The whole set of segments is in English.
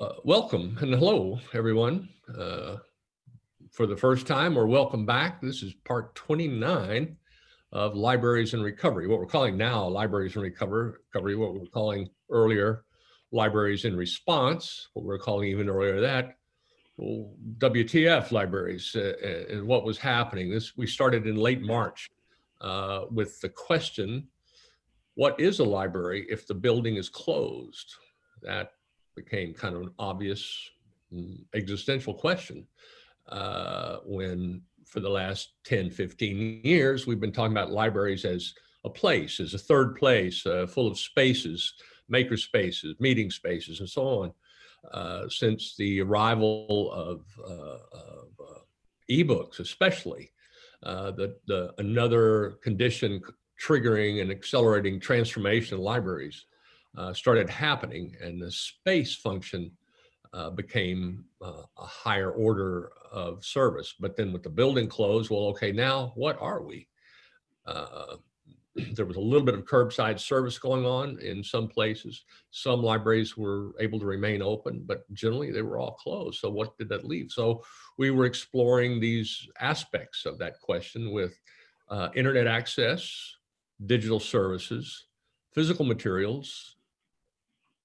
Uh, welcome and hello, everyone. Uh, for the first time or welcome back. This is part 29 of Libraries in Recovery, what we're calling now Libraries in Recovery, what we are calling earlier Libraries in Response, what we are calling even earlier that, WTF libraries uh, uh, and what was happening. This We started in late March uh, with the question, what is a library if the building is closed? That became kind of an obvious mm, existential question uh, when for the last 10, 15 years, we've been talking about libraries as a place, as a third place, uh, full of spaces, maker spaces, meeting spaces, and so on. Uh, since the arrival of, uh, of uh, ebooks, especially, uh, the, the another condition triggering and accelerating transformation of libraries uh, started happening and the space function uh, became uh, a higher order of service. But then with the building closed, well, okay, now what are we? Uh, there was a little bit of curbside service going on in some places. Some libraries were able to remain open, but generally they were all closed. So what did that leave? So we were exploring these aspects of that question with uh, internet access, digital services, physical materials,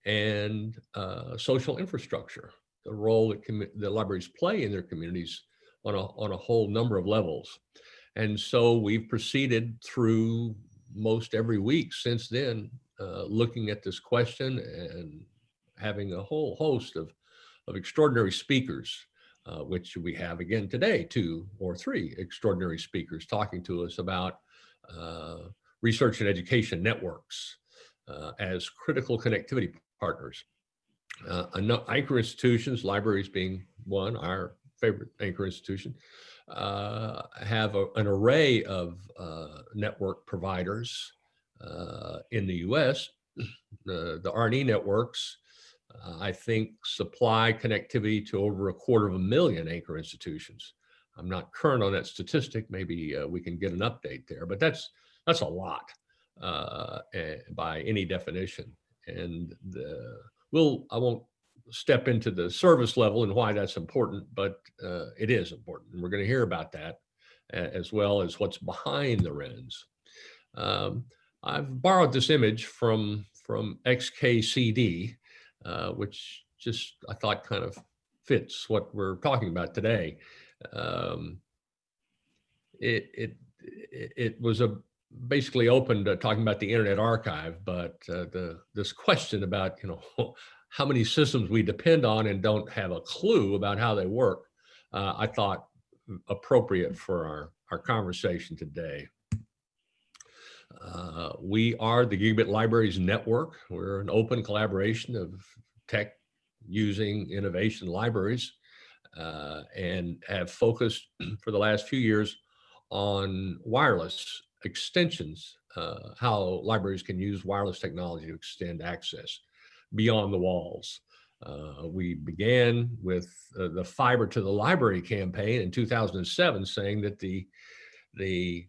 and uh, social infrastructure, the role that the libraries play in their communities on a, on a whole number of levels. And so we've proceeded through most every week since then, uh, looking at this question and having a whole host of, of extraordinary speakers, uh, which we have again today, two or three extraordinary speakers talking to us about uh, research and education networks uh, as critical connectivity partners. Uh, anchor institutions, libraries being one, our favorite anchor institution, uh, have a, an array of uh, network providers uh, in the US. the, the R&E networks, uh, I think, supply connectivity to over a quarter of a million anchor institutions. I'm not current on that statistic. Maybe uh, we can get an update there, but that's that's a lot uh, by any definition and the, we'll, I won't step into the service level and why that's important, but uh, it is important. And we're going to hear about that as well as what's behind the RENs. Um, I've borrowed this image from, from XKCD, uh, which just I thought kind of fits what we're talking about today. Um, it, it, it was a basically open to talking about the Internet Archive, but uh, the this question about you know how many systems we depend on and don't have a clue about how they work, uh, I thought appropriate for our our conversation today. Uh, we are the Gigabit Libraries Network. We're an open collaboration of tech using innovation libraries uh, and have focused for the last few years on wireless extensions, uh, how libraries can use wireless technology to extend access beyond the walls. Uh, we began with uh, the fiber to the library campaign in 2007 saying that the, the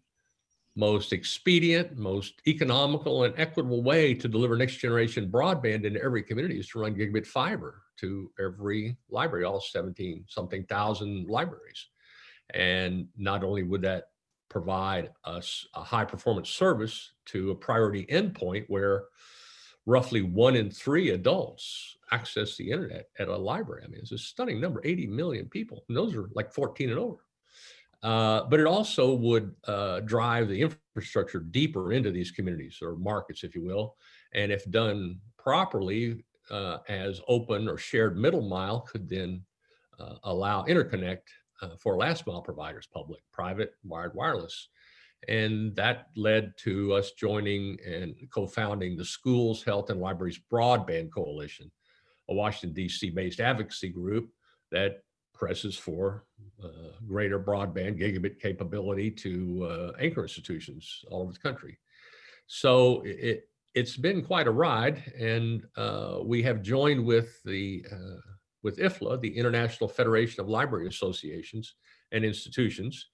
most expedient, most economical and equitable way to deliver next generation broadband into every community is to run gigabit fiber to every library, all 17 something thousand libraries. And not only would that provide us a high performance service to a priority endpoint where roughly one in three adults access the internet at a library. I mean, it's a stunning number, 80 million people. And those are like 14 and over. Uh, but it also would uh, drive the infrastructure deeper into these communities or markets, if you will. And if done properly uh, as open or shared middle mile could then uh, allow interconnect uh, for last mile providers, public, private, wired, wireless. And that led to us joining and co-founding the Schools, Health and Libraries Broadband Coalition, a Washington DC based advocacy group that presses for uh, greater broadband gigabit capability to uh, anchor institutions all over the country. So it, it's been quite a ride and uh, we have joined with the uh, with IFLA, the International Federation of Library Associations and Institutions,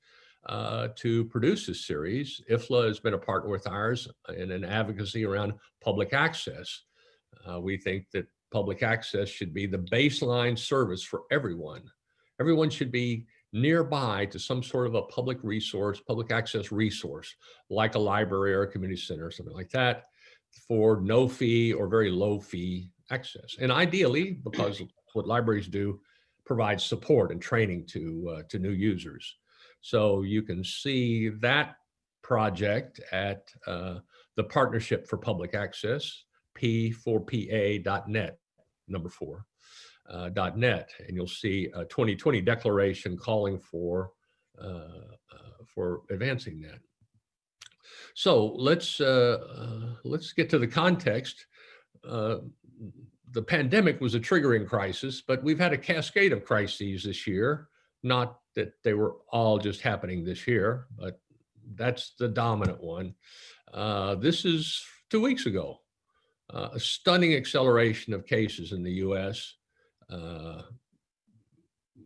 uh, to produce this series. IFLA has been a partner with ours in an advocacy around public access. Uh, we think that public access should be the baseline service for everyone. Everyone should be nearby to some sort of a public resource, public access resource, like a library or a community center or something like that for no fee or very low fee access. And ideally, because what libraries do, provide support and training to, uh, to new users. So you can see that project at uh, the Partnership for Public Access, p4pa.net, number four, uh, .net, and you'll see a 2020 declaration calling for, uh, uh, for advancing that. So let's, uh, uh, let's get to the context. The pandemic was a triggering crisis, but we've had a cascade of crises this year. Not that they were all just happening this year, but that's the dominant one. Uh, this is two weeks ago, uh, a stunning acceleration of cases in the US, uh,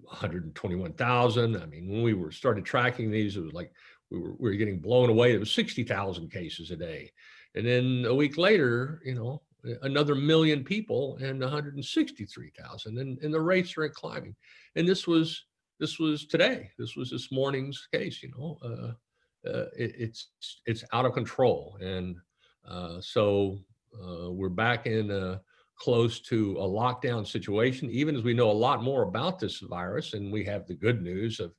121,000. I mean, when we were started tracking these, it was like we were, we were getting blown away. It was 60,000 cases a day. And then a week later, you know, another million people and 163,000 and, and the rates are climbing. And this was, this was today, this was this morning's case, you know, uh, uh, it, it's, it's out of control. And uh, so uh, we're back in close to a lockdown situation, even as we know a lot more about this virus and we have the good news of,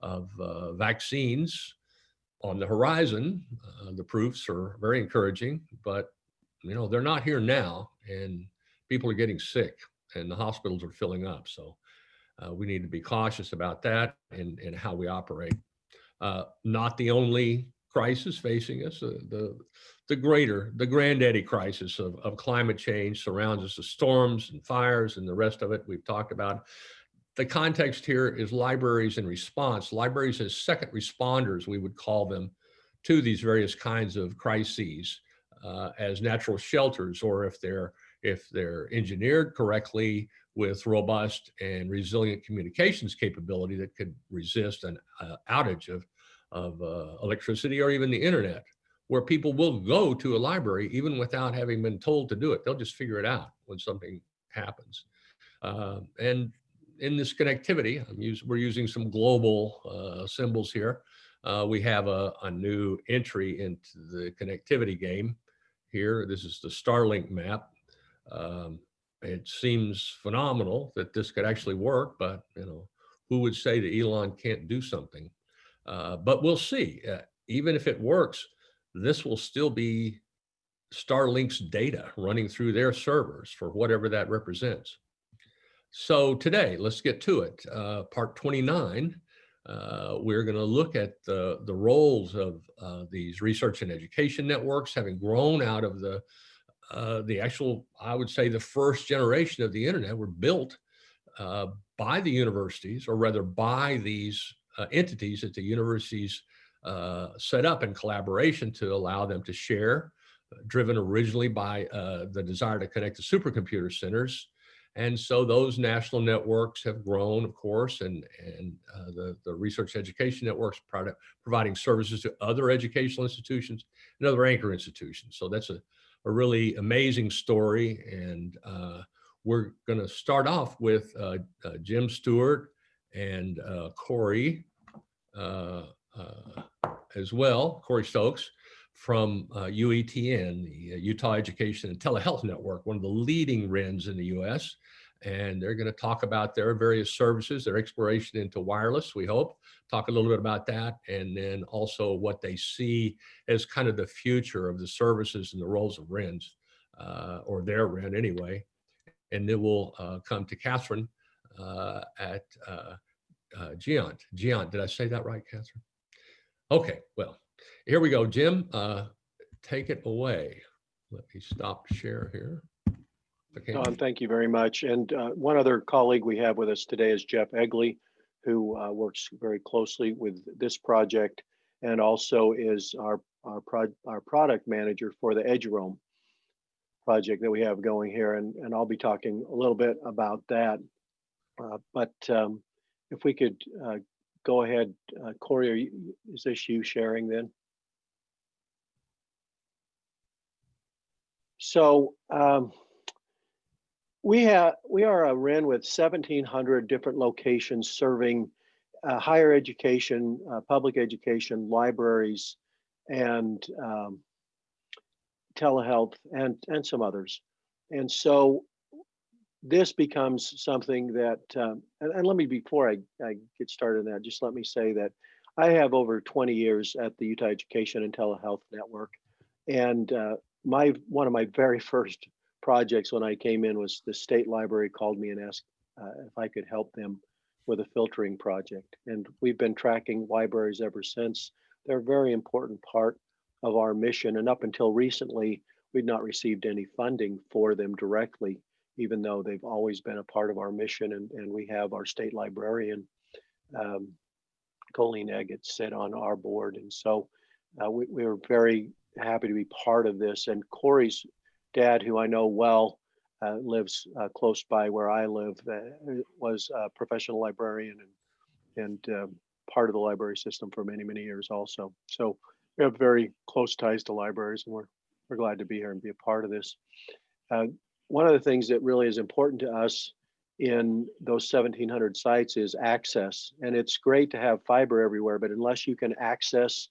of uh, vaccines on the horizon. Uh, the proofs are very encouraging, but you know, they're not here now and people are getting sick and the hospitals are filling up. So uh, we need to be cautious about that and, and how we operate. Uh, not the only crisis facing us, uh, the, the greater, the granddaddy crisis of, of climate change surrounds us, the storms and fires and the rest of it we've talked about. The context here is libraries in response. Libraries as second responders, we would call them, to these various kinds of crises uh, as natural shelters, or if they're if they're engineered correctly with robust and resilient communications capability that could resist an uh, outage of, of uh, electricity or even the internet, where people will go to a library even without having been told to do it. They'll just figure it out when something happens. Uh, and in this connectivity, we're using some global uh, symbols here. Uh, we have a, a new entry into the connectivity game here. This is the Starlink map. Um, it seems phenomenal that this could actually work, but you know, who would say that Elon can't do something? Uh, but we'll see. Uh, even if it works, this will still be Starlink's data running through their servers for whatever that represents. So today, let's get to it. Uh, part 29 uh, we're going to look at the, the roles of uh, these research and education networks having grown out of the, uh, the actual, I would say the first generation of the internet were built uh, by the universities or rather by these uh, entities that the universities uh, set up in collaboration to allow them to share, driven originally by the desire to connect to supercomputer centers and so those national networks have grown, of course, and, and uh, the, the research education networks product, providing services to other educational institutions and other anchor institutions. So that's a, a really amazing story. And uh, we're going to start off with uh, uh Jim Stewart and uh, Corey uh, as well, Corey Stokes from UETN, the Utah Education and Telehealth Network, one of the leading RENs in the US and they're going to talk about their various services, their exploration into wireless, we hope, talk a little bit about that, and then also what they see as kind of the future of the services and the roles of RENs, uh, or their REN anyway. And then we'll uh, come to Catherine uh, at uh, uh, GÉANT. GÉANT, did I say that right, Catherine? Okay, well, here we go. Jim, uh, take it away. Let me stop share here. Don, thank you very much. And uh, one other colleague we have with us today is Jeff Egley, who uh, works very closely with this project and also is our our, pro our product manager for the EduRoam project that we have going here. And, and I'll be talking a little bit about that. Uh, but um, if we could uh, go ahead, uh, Corey, you, is this you sharing then? So um, we have we are a REN with 1,700 different locations serving uh, higher education, uh, public education, libraries, and um, telehealth, and and some others. And so this becomes something that, um, and, and, let me before I, I get started on that, just let me say that I have over 20 years at the Utah Education and Telehealth Network, and uh, my one of my very first projects when I came in was the state library called me and asked uh, if I could help them with a filtering project. And we've been tracking libraries ever since. They're a very important part of our mission. And up until recently, we'd not received any funding for them directly, even though they've always been a part of our mission. And, and we have our state librarian, um, Colleen Eggett, sit on our board. And so uh, we, we're very happy to be part of this. And Corey's dad, who I know well, uh, lives uh, close by where I live, uh, was a professional librarian and, and um, part of the library system for many, many years also. So we have very close ties to libraries and we're, we're glad to be here and be a part of this. Uh, one of the things that really is important to us in those 1700 sites is access. And it's great to have fiber everywhere, but unless you can access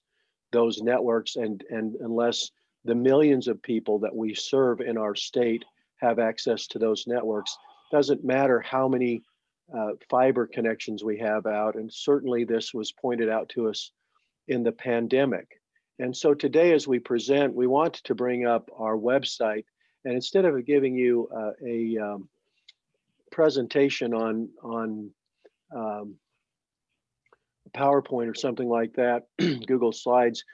those networks and, and unless the millions of people that we serve in our state have access to those networks. Doesn't matter how many uh, fiber connections we have out, and certainly this was pointed out to us in the pandemic. And so today as we present, we want to bring up our website, and instead of giving you uh, a um, presentation on, on um, PowerPoint or something like that, Google Slides,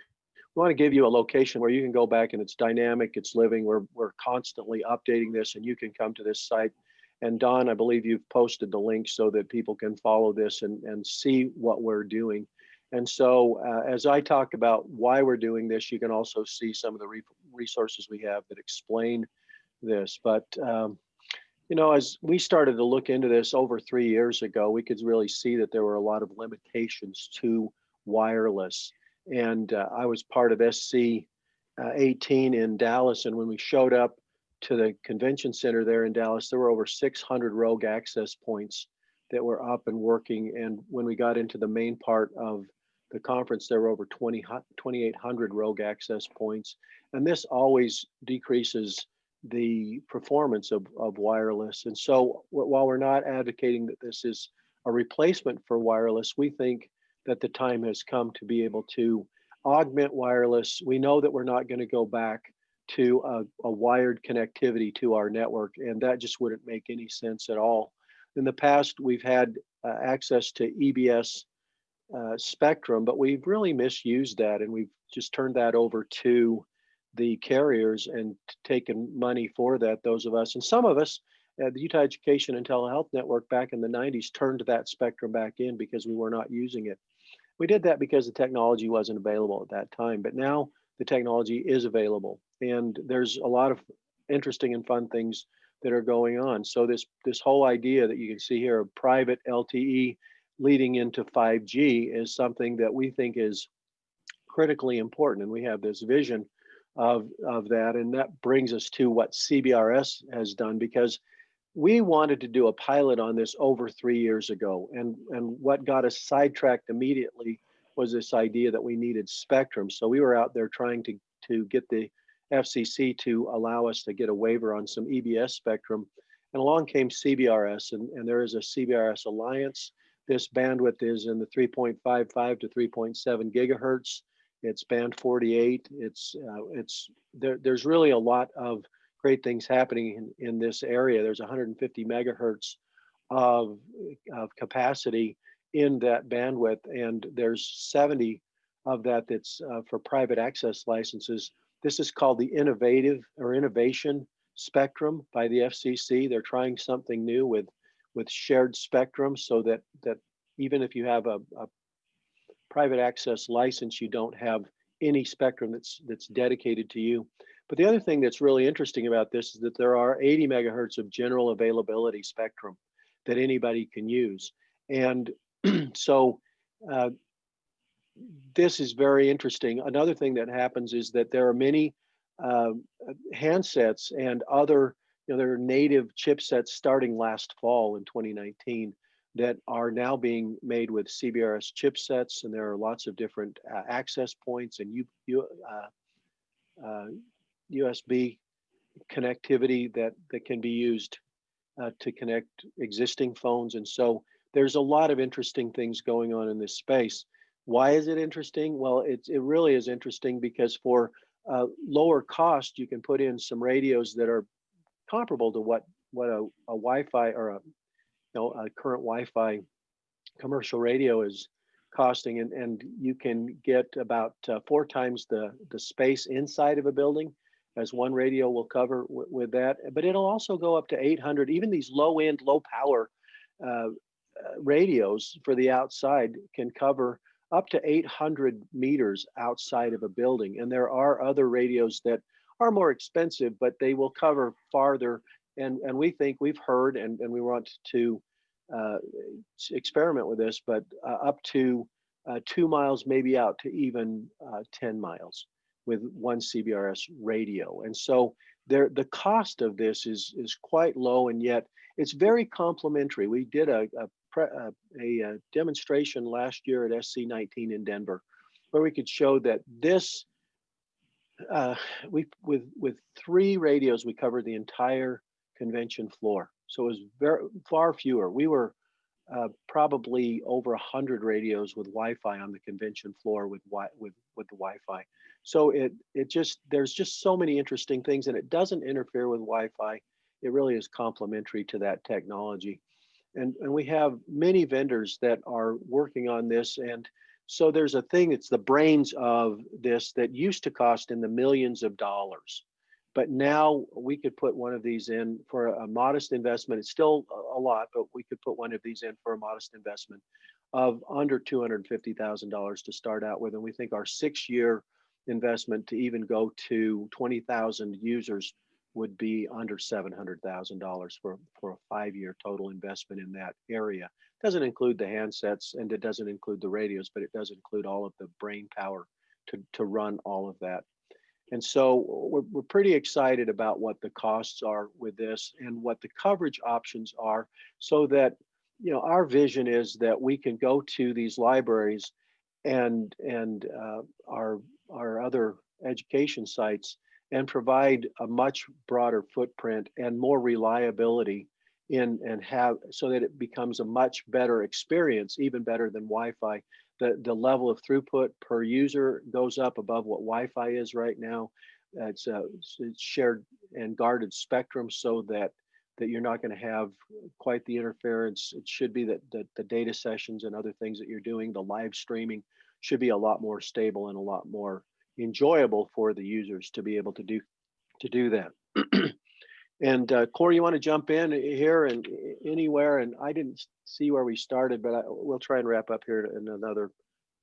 we want to give you a location where you can go back and it's dynamic, it's living. We're, we're constantly updating this and you can come to this site. And Don, I believe you've posted the link so that people can follow this and, and see what we're doing. And so uh, as I talk about why we're doing this, you can also see some of the re resources we have that explain this. But, um, you know, as we started to look into this over three years ago, we could really see that there were a lot of limitations to wireless and uh, I was part of SC uh, 18 in Dallas. And when we showed up to the convention center there in Dallas, there were over 600 rogue access points that were up and working. And when we got into the main part of the conference, there were over 20, 2,800 rogue access points. And this always decreases the performance of, of wireless. And so while we're not advocating that this is a replacement for wireless, we think that the time has come to be able to augment wireless. We know that we're not going to go back to a, a, wired connectivity to our network, and that just wouldn't make any sense at all. In the past, we've had uh, access to EBS uh, spectrum, but we've really misused that, and we've just turned that over to the carriers and taken money for that. Those of us, and some of us, uh, the Utah Education and Telehealth Network back in the 90s turned that spectrum back in because we were not using it. We did that because the technology wasn't available at that time, but now the technology is available and there's a lot of interesting and fun things that are going on. So this, this whole idea that you can see here of private LTE leading into 5G is something that we think is critically important. And we have this vision of, of that. And that brings us to what CBRS has done because we wanted to do a pilot on this over three years ago. And, and what got us sidetracked immediately was this idea that we needed spectrum. So we were out there trying to, to get the FCC to allow us to get a waiver on some EBS spectrum. And along came CBRS, and, and there is a CBRS alliance. This bandwidth is in the 3.55 to 3.7 gigahertz. It's band 48. It's uh, it's there, there's really a lot of great things happening in, in this area. There's 150 megahertz of, of capacity in that bandwidth, and there's 70 of that that's uh, for private access licenses. This is called the innovative or innovation spectrum by the FCC. They're trying something new with with shared spectrum so that that even if you have a, a private access license, you don't have any spectrum that's that's dedicated to you. But the other thing that's really interesting about this is that there are 80 megahertz of general availability spectrum that anybody can use. And so uh, this is very interesting. Another thing that happens is that there are many uh, handsets and other you know, there are native chipsets starting last fall in 2019 that are now being made with CBRS chipsets, and there are lots of different uh, access points and U, U, uh, uh, USB connectivity that that can be used uh, to connect existing phones. And so there's a lot of interesting things going on in this space. Why is it interesting? Well, it, it really is interesting because for uh, lower cost, you can put in some radios that are comparable to what what a, a Wi-Fi or a know a current Wi-Fi commercial radio is costing, and and you can get about uh, four times the the space inside of a building as one radio will cover with that. But it'll also go up to 800. Even these low end, low power uh, uh, radios for the outside can cover up to 800 meters outside of a building. And there are other radios that are more expensive, but they will cover farther. And, and we think we've heard, and, and we want to uh, experiment with this, but uh, up to uh, two miles, maybe out to even uh, 10 miles with one CBRS radio. And so there, the cost of this is, is quite low, and yet it's very complementary. We did a, a a, a, demonstration last year at SC19 in Denver, where we could show that this, uh, we with with three radios, we covered the entire convention floor. So it was very far fewer. We were uh, probably over a hundred radios with Wi-Fi on the convention floor with with with the Wi-Fi. So it it just there's just so many interesting things, and it doesn't interfere with Wi-Fi. It really is complementary to that technology and, and we have many vendors that are working on this and so there's a thing it's the brains of this that used to cost in the millions of dollars but now we could put one of these in for a modest investment it's still a lot but we could put one of these in for a modest investment of under $250,000 to start out with and we think our six year investment to even go to 20,000 users would be under $700,000 for, for a five-year total investment in that area. It Doesn't include the handsets and it doesn't include the radios, but it does include all of the brain power to, to run all of that. And so we're, we're pretty excited about what the costs are with this and what the coverage options are so that, you know, our vision is that we can go to these libraries and, and uh, our, our other education sites and provide a much broader footprint and more reliability in and have so that it becomes a much better experience, even better than Wi-Fi. The, the level of throughput per user goes up above what Wi-Fi is right now. It's, uh, a, it's shared and guarded spectrum so that that you're not going to have quite the interference. It should be that, that the data sessions and other things that you're doing, the live streaming should be a lot more stable and a lot more enjoyable for the users to be able to do to do that. and uh, Corey, you want to jump in here and anywhere? And I didn't see where we started, but I, we'll try and wrap up here in another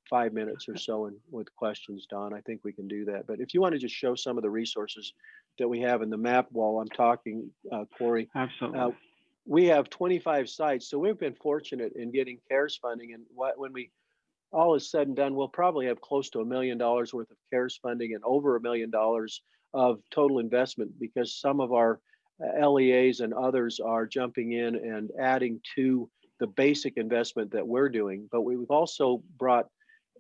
five minutes or so and with questions, Don. I think we can do that. But if you want to just show some of the resources that we have in the map while I'm talking, uh, Corey. Absolutely. Uh, we have 25 sites, so we've been fortunate in getting CARES funding. And what, when we all is said and done, we'll probably have close to a million dollars worth of CARES funding and over a million dollars of total investment because some of our uh, LEAs and others are jumping in and adding to the basic investment that we're doing. But we've also brought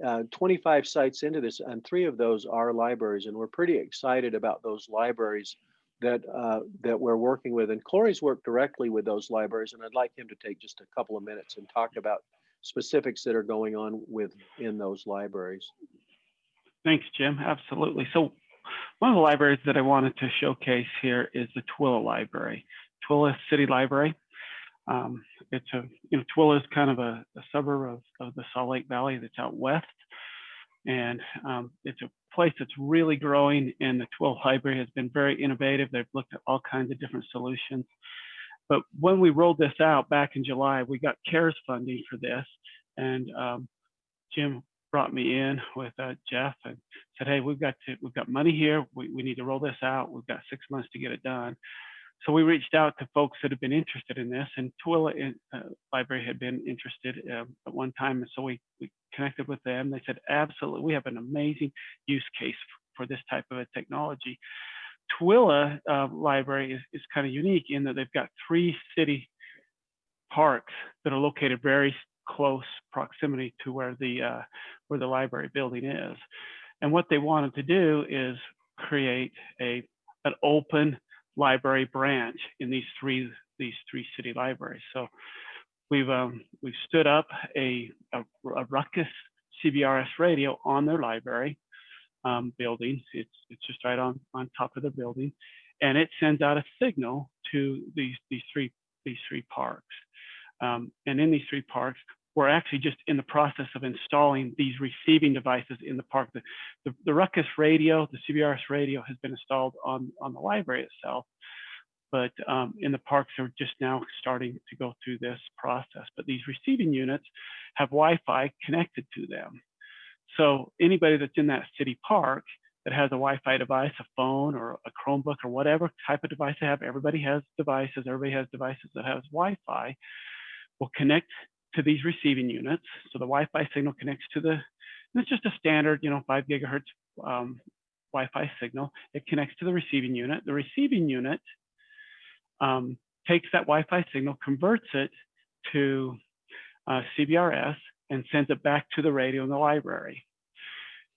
uh, 25 sites into this, and three of those are libraries, and we're pretty excited about those libraries that uh, that we're working with. And Corey's worked directly with those libraries, and I'd like him to take just a couple of minutes and talk about specifics that are going on with in those libraries. Thanks, Jim. Absolutely. So one of the libraries that I wanted to showcase here is the Tooele Library, Tooele City Library. Um, it's a, you know, Tooele is kind of a, a suburb of, of, the Salt Lake Valley that's out west. And um, it's a place that's really growing and the Tooele Library has been very innovative. They've looked at all kinds of different solutions. But when we rolled this out back in July, we got CARES funding for this. And um, Jim brought me in with uh, Jeff and said, "Hey, we've got to, we've got money here. We, we need to roll this out. We've got six months to get it done." So we reached out to folks that have been interested in this, and Tooele uh, Library had been interested uh, at one time, and so we, we connected with them. They said, "Absolutely, we have an amazing use case for this type of a technology." Tooele uh, Library is, is kind of unique in that they've got three city parks that are located very close proximity to where the uh, where the library building is. And what they wanted to do is create a an open library branch in these three these three city libraries. So we've um, we've stood up a, a, a Ruckus CBRS radio on their library um, building. It's it's just right on on top of the building, and it sends out a signal to these these three these three parks. Um, and in these three parks, we're actually just in the process of installing these receiving devices in the park. The, the, the Ruckus radio, the CBRS radio has been installed on, on the library itself, but um, in the parks are just now starting to go through this process. But these receiving units have Wi-Fi connected to them. So anybody that's in that city park that has a Wi-Fi device, a phone or a Chromebook or whatever type of device they have, everybody has devices, everybody has devices that has Wi-Fi, will connect to these receiving units. So the Wi-Fi signal connects to the, it's just a standard, you know, five gigahertz um, Wi-Fi signal. It connects to the receiving unit. The receiving unit um, takes that Wi-Fi signal, converts it to uh, CBRS, and sends it back to the radio in the library.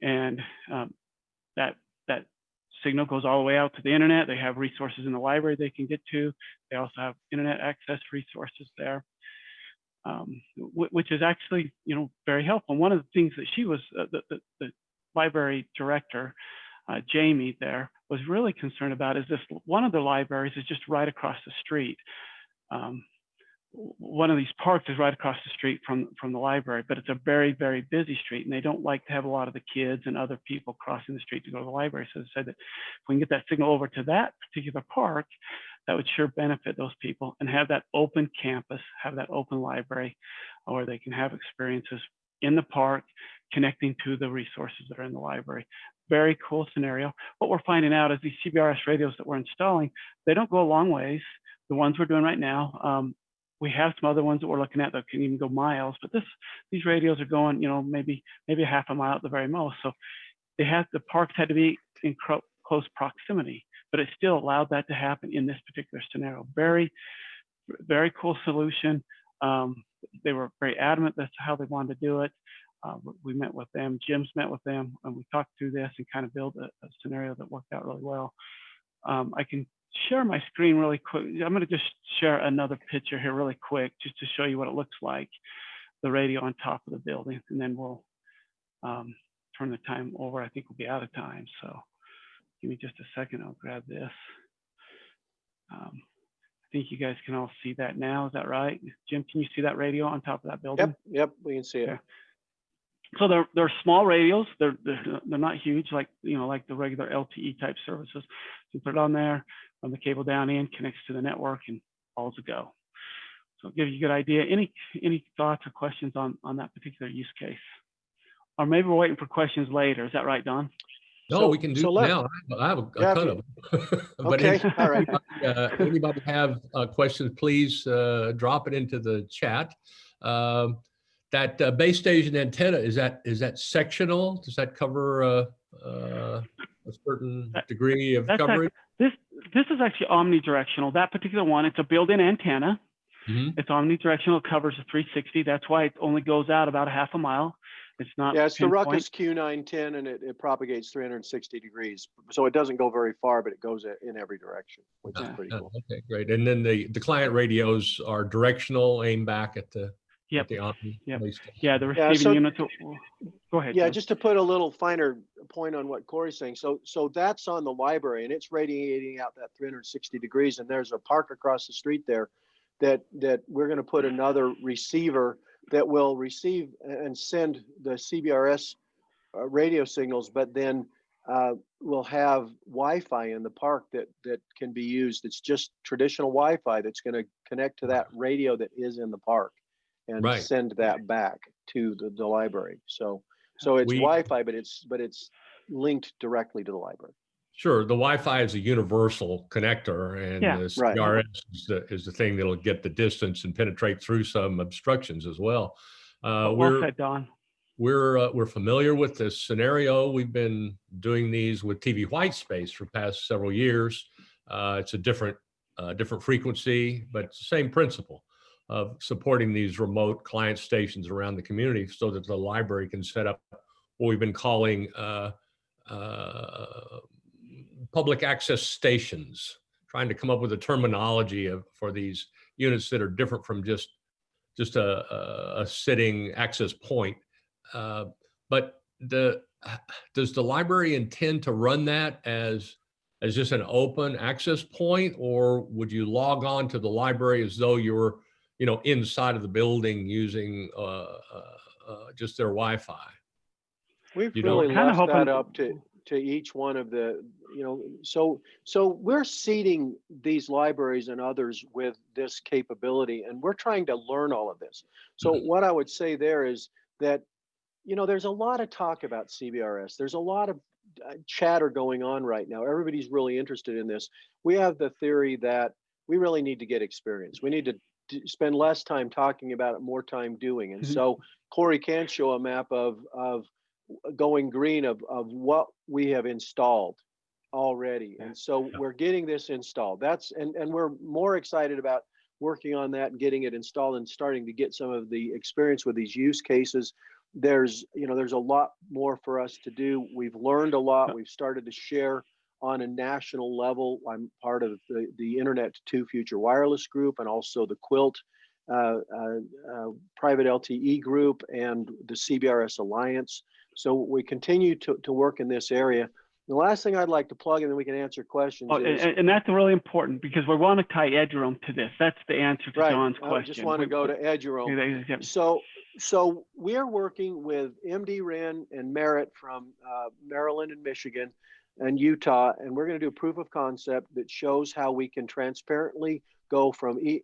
And um, that that signal goes all the way out to the internet. They have resources in the library they can get to. They also have internet access resources there, um, which is actually you know very helpful. And one of the things that she was uh, the, the, the, library director, uh, Jamie, there was really concerned about is this one of the libraries is just right across the street. Um, one of these parks is right across the street from from the library, but it's a very very busy street, and they don't like to have a lot of the kids and other people crossing the street to go to the library. So they said that if we can get that signal over to that particular park, that would sure benefit those people and have that open campus, have that open library, where they can have experiences in the park, connecting to the resources that are in the library. Very cool scenario. What we're finding out is these CBRS radios that we're installing, they don't go a long ways. The ones we're doing right now, um, we have some other ones that we're looking at that can even go miles, but this these radios are going, you know, maybe maybe a half a mile at the very most. So they the parks had to be in close proximity, but it still allowed that to happen in this particular scenario. Very, very cool solution. Um, they were very adamant that's how they wanted to do it. Uh, we met with them, Jim's met with them, and we talked through this and kind of built a, a scenario that worked out really well. Um, I can share my screen really quick. I'm going to just share another picture here really quick just to show you what it looks like, the radio on top of the building, and then we'll um, turn the time over. I think we'll be out of time, so give me just a second. I'll grab this. Um, I think you guys can all see that now. Is that right? Jim, can you see that radio on top of that building? Yep, yep, we can see it. Okay. So they're they're small radios. They're, they're they're not huge like you know like the regular LTE type services. You put it on there, run the cable down in, connects to the network, and all's a go. So it'll give you a good idea. Any any thoughts or questions on on that particular use case? Or maybe we're waiting for questions later. Is that right, Don? No, So- we can do so it now. I have a, a Yeah, ton you- of them. But Okay, all right. uh, anybody have uh, questions, please uh, drop it into the chat. Um, That uh, base station antenna, is that, is that sectional? Does that cover uh, uh, a certain degree of that's coverage? This this is actually omnidirectional. That particular one, it's a built-in antenna. Mhm. It's omnidirectional. It covers a 360. That's why it only goes out about a half a mile. It's not. Yeah, it's the pinpoint. Ruckus Q910 and it, it propagates 360 degrees. So it doesn't go very far, but it goes in every direction, which is pretty Uh, cool. Okay, great. And then the, the client radios are directional, aim back at the, Yep. at the Omni Yep. base station. Yeah, the Yeah, receiving so- units. Go ahead. Yeah, Jim. just to put a little finer point on what Corey's saying. So, so that's on the library and it's radiating out that 360 degrees. And there's a park across the street there that, that we're going to put another receiver that will receive and send the CBRS uh, radio signals, but then uh, we'll have Wi-Fi in the park that, that can be used. It's just traditional Wi-Fi that's going to connect to that radio that is in the park and Right. send that back to the, the library. So, so it's We- Wi-Fi, but it's, but it's linked directly to the library. Sure, the Wi-Fi is a universal connector and Yeah. the Right. CRS is the, is the thing that'll get the distance and penetrate through some obstructions as well. Uh, well we're, said, Don. we're, uh, we're familiar with this scenario. We've been doing these with TV white space for past several years. Uh, it's a different, uh, different frequency, but it's the same principle of supporting these remote client stations around the community so that the library can set up what we've been calling uh, uh, public access stations, trying to come up with a terminology of, for these units that are different from just just a, a, a sitting access point. Uh, but the does the library intend to run that as as just an open access point, or would you log on to the library as though you were, you know, inside of the building using uh, uh, uh, just their Wi-Fi? We've You really kinda left hoping- that up to, to each one of the, you know, so, so we're seeding these libraries and others with this capability and we're trying to learn all of this. So Mhm. what I would say there is that, you know, there's a lot of talk about CBRS. There's a lot of uh, chatter going on right now. Everybody's really interested in this. We have the theory that we really need to get experience. We need to d- spend less time talking about it, more time doing. And Mhm. so Corey can show a map of, of going green of, of what we have installed already. And so Yeah. we're getting this installed. That's, and, and we're more excited about working on that and getting it installed and starting to get some of the experience with these use cases. There's, you know, there's a lot more for us to do. We've learned a lot. We've started to share on a national level. I'm part of the, the Internet to Future Wireless Group and also the Quilt uh, uh, uh, private LTE group and the CBRS Alliance. So we continue to, to work in this area. The last thing I'd like to plug, and then we can answer questions. Oh, and, is, and- that's really important because we want to tie Eduroam to this. That's the answer to right, John's I question. I just want to go to Eduroam. yeah, So, so we're working with MDREN and Merit from uh, Maryland and Michigan and Utah, and we're going to do a proof of concept that shows how we can transparently go from e-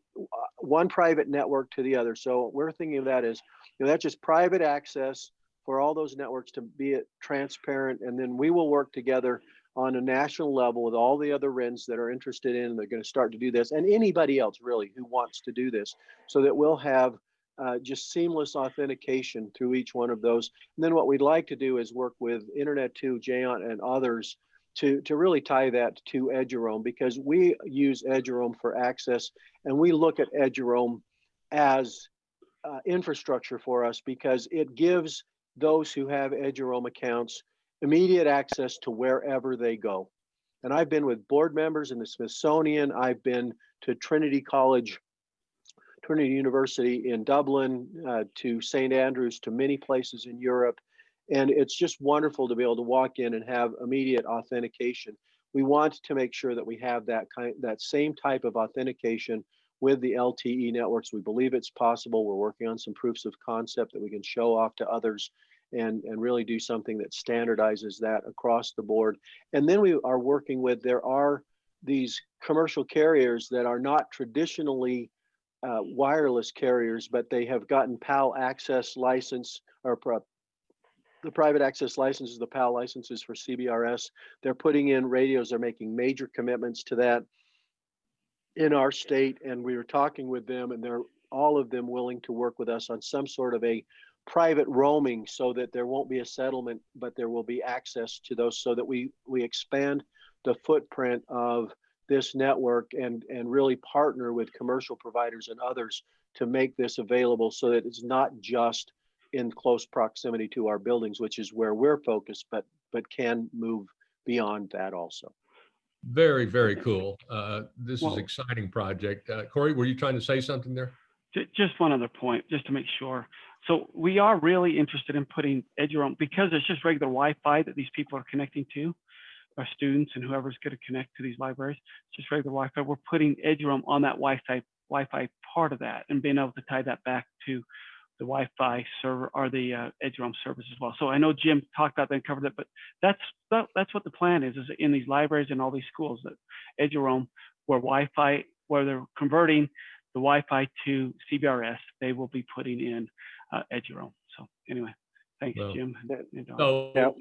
one private network to the other. So we're thinking of that as, you know, that's just private access for all those networks to be transparent, and then we will work together on a national level with all the other RENs that are interested in, they're going to start to do this, and anybody else really who wants to do this, so that we'll have uh, just seamless authentication through each one of those. And then what we'd like to do is work with Internet2, GÉANT, and others to, to really tie that to Eduroam because we use Eduroam for access and we look at Eduroam as uh, infrastructure for us because it gives those who have Eduroam accounts immediate access to wherever they go. And I've been with board members in the Smithsonian. I've been to Trinity College Trinity University in Dublin, uh, to St. Andrews, to many places in Europe. And it's just wonderful to be able to walk in and have immediate authentication. We want to make sure that we have that kind, that same type of authentication with the LTE networks. We believe it's possible. We're working on some proofs of concept that we can show off to others and, and really do something that standardizes that across the board. And then we are working with, there are these commercial carriers that are not traditionally uh, wireless carriers, but they have gotten PAL access license or the private access licenses, the PAL licenses for CBRS. They're putting in radios. They're making major commitments to that in our state. And we were talking with them and they're all of them willing to work with us on some sort of a private roaming so that there won't be a settlement, but there will be access to those so that we, we expand the footprint of this network and, and really partner with commercial providers and others to make this available so that it's not just in close proximity to our buildings, which is where we're focused, but, but can move beyond that also. Very, very cool. Uh, this is Well- exciting project. Uh, Corey, were you trying to say something there? Just one other point, just to make sure. So we are really interested in putting edge Eduroam because it's just regular Wi-Fi that these people are connecting to, our students and whoever's going to connect to these libraries. It's just regular Wi-Fi. We're putting edge Eduroam on that Wi-Fi Wi-Fi part of that and being able to tie that back to the Wi-Fi server or the uh, Eduroam service as well. So I know Jim talked about that and covered it, but that's that, that's what the plan is: is in these libraries and all these schools that Eduroam, where Wi-Fi, where they're converting the Wi-Fi to CBRS, they will be putting in uh, own. So anyway, thanks, Well, Jim. Yeah. and, So, Yep.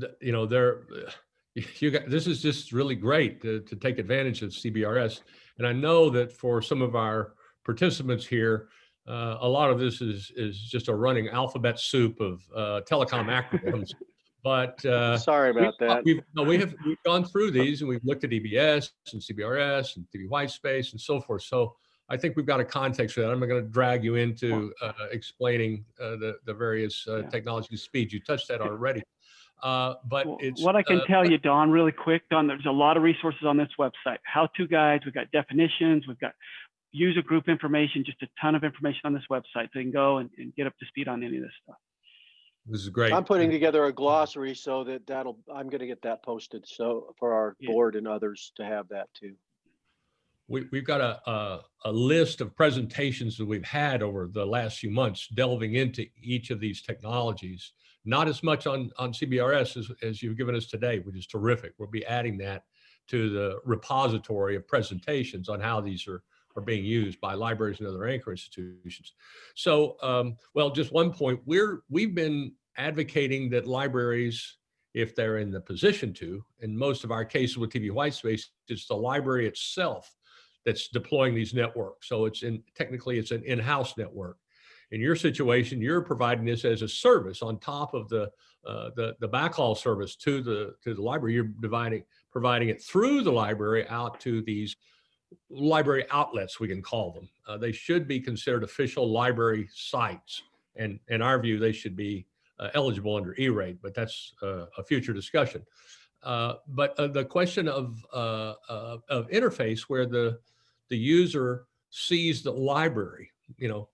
th- you know, there, you got, this is just really great to, to take advantage of CBRS. And I know that for some of our participants here, Uh, a lot of this is is just a running alphabet soup of uh, telecom acronyms. But uh, Sorry about that. we've no, we have we've gone through these and we've looked at EBS and CBRS and TV white space and so forth. So I think we've got a context for that. I'm not going to drag you into uh, explaining uh, the the various uh, Yeah. technology speeds. You touched that already. Uh, but Well, it's What I can uh, tell you, Don, really quick, Don, there's a lot of resources on this website. How-to guides, we've got definitions, we've got user group information, just a ton of information on this website. So you can go and, and get up to speed on any of this stuff. This is great. I'm putting together a glossary so that that'll, I'm gonna get that posted, so for our Yeah. board and others to have that too. We, we've got a, a, a list of presentations that we've had over the last few months delving into each of these technologies. Not as much on, on CBRS as, as you've given us today, which is terrific. We'll be adding that to the repository of presentations on how these are, are being used by libraries and other anchor institutions. So, um, well, just one point, we're, we've been advocating that libraries, if they're in the position to, in most of our cases with TV Whitespace, it's the library itself that's deploying these networks. So it's in, technically it's an in-house network. In your situation, you're providing this as a service on top of the, uh, the, the backhaul service to the, to the library. You're dividing, providing it through the library out to these library outlets, we can call them. Uh, they should be considered official library sites. And in our view, they should be uh, eligible under E-rate, but that's uh, a future discussion. Uh, but uh, the question of, uh, uh, of interface where the, the user sees the library, you know,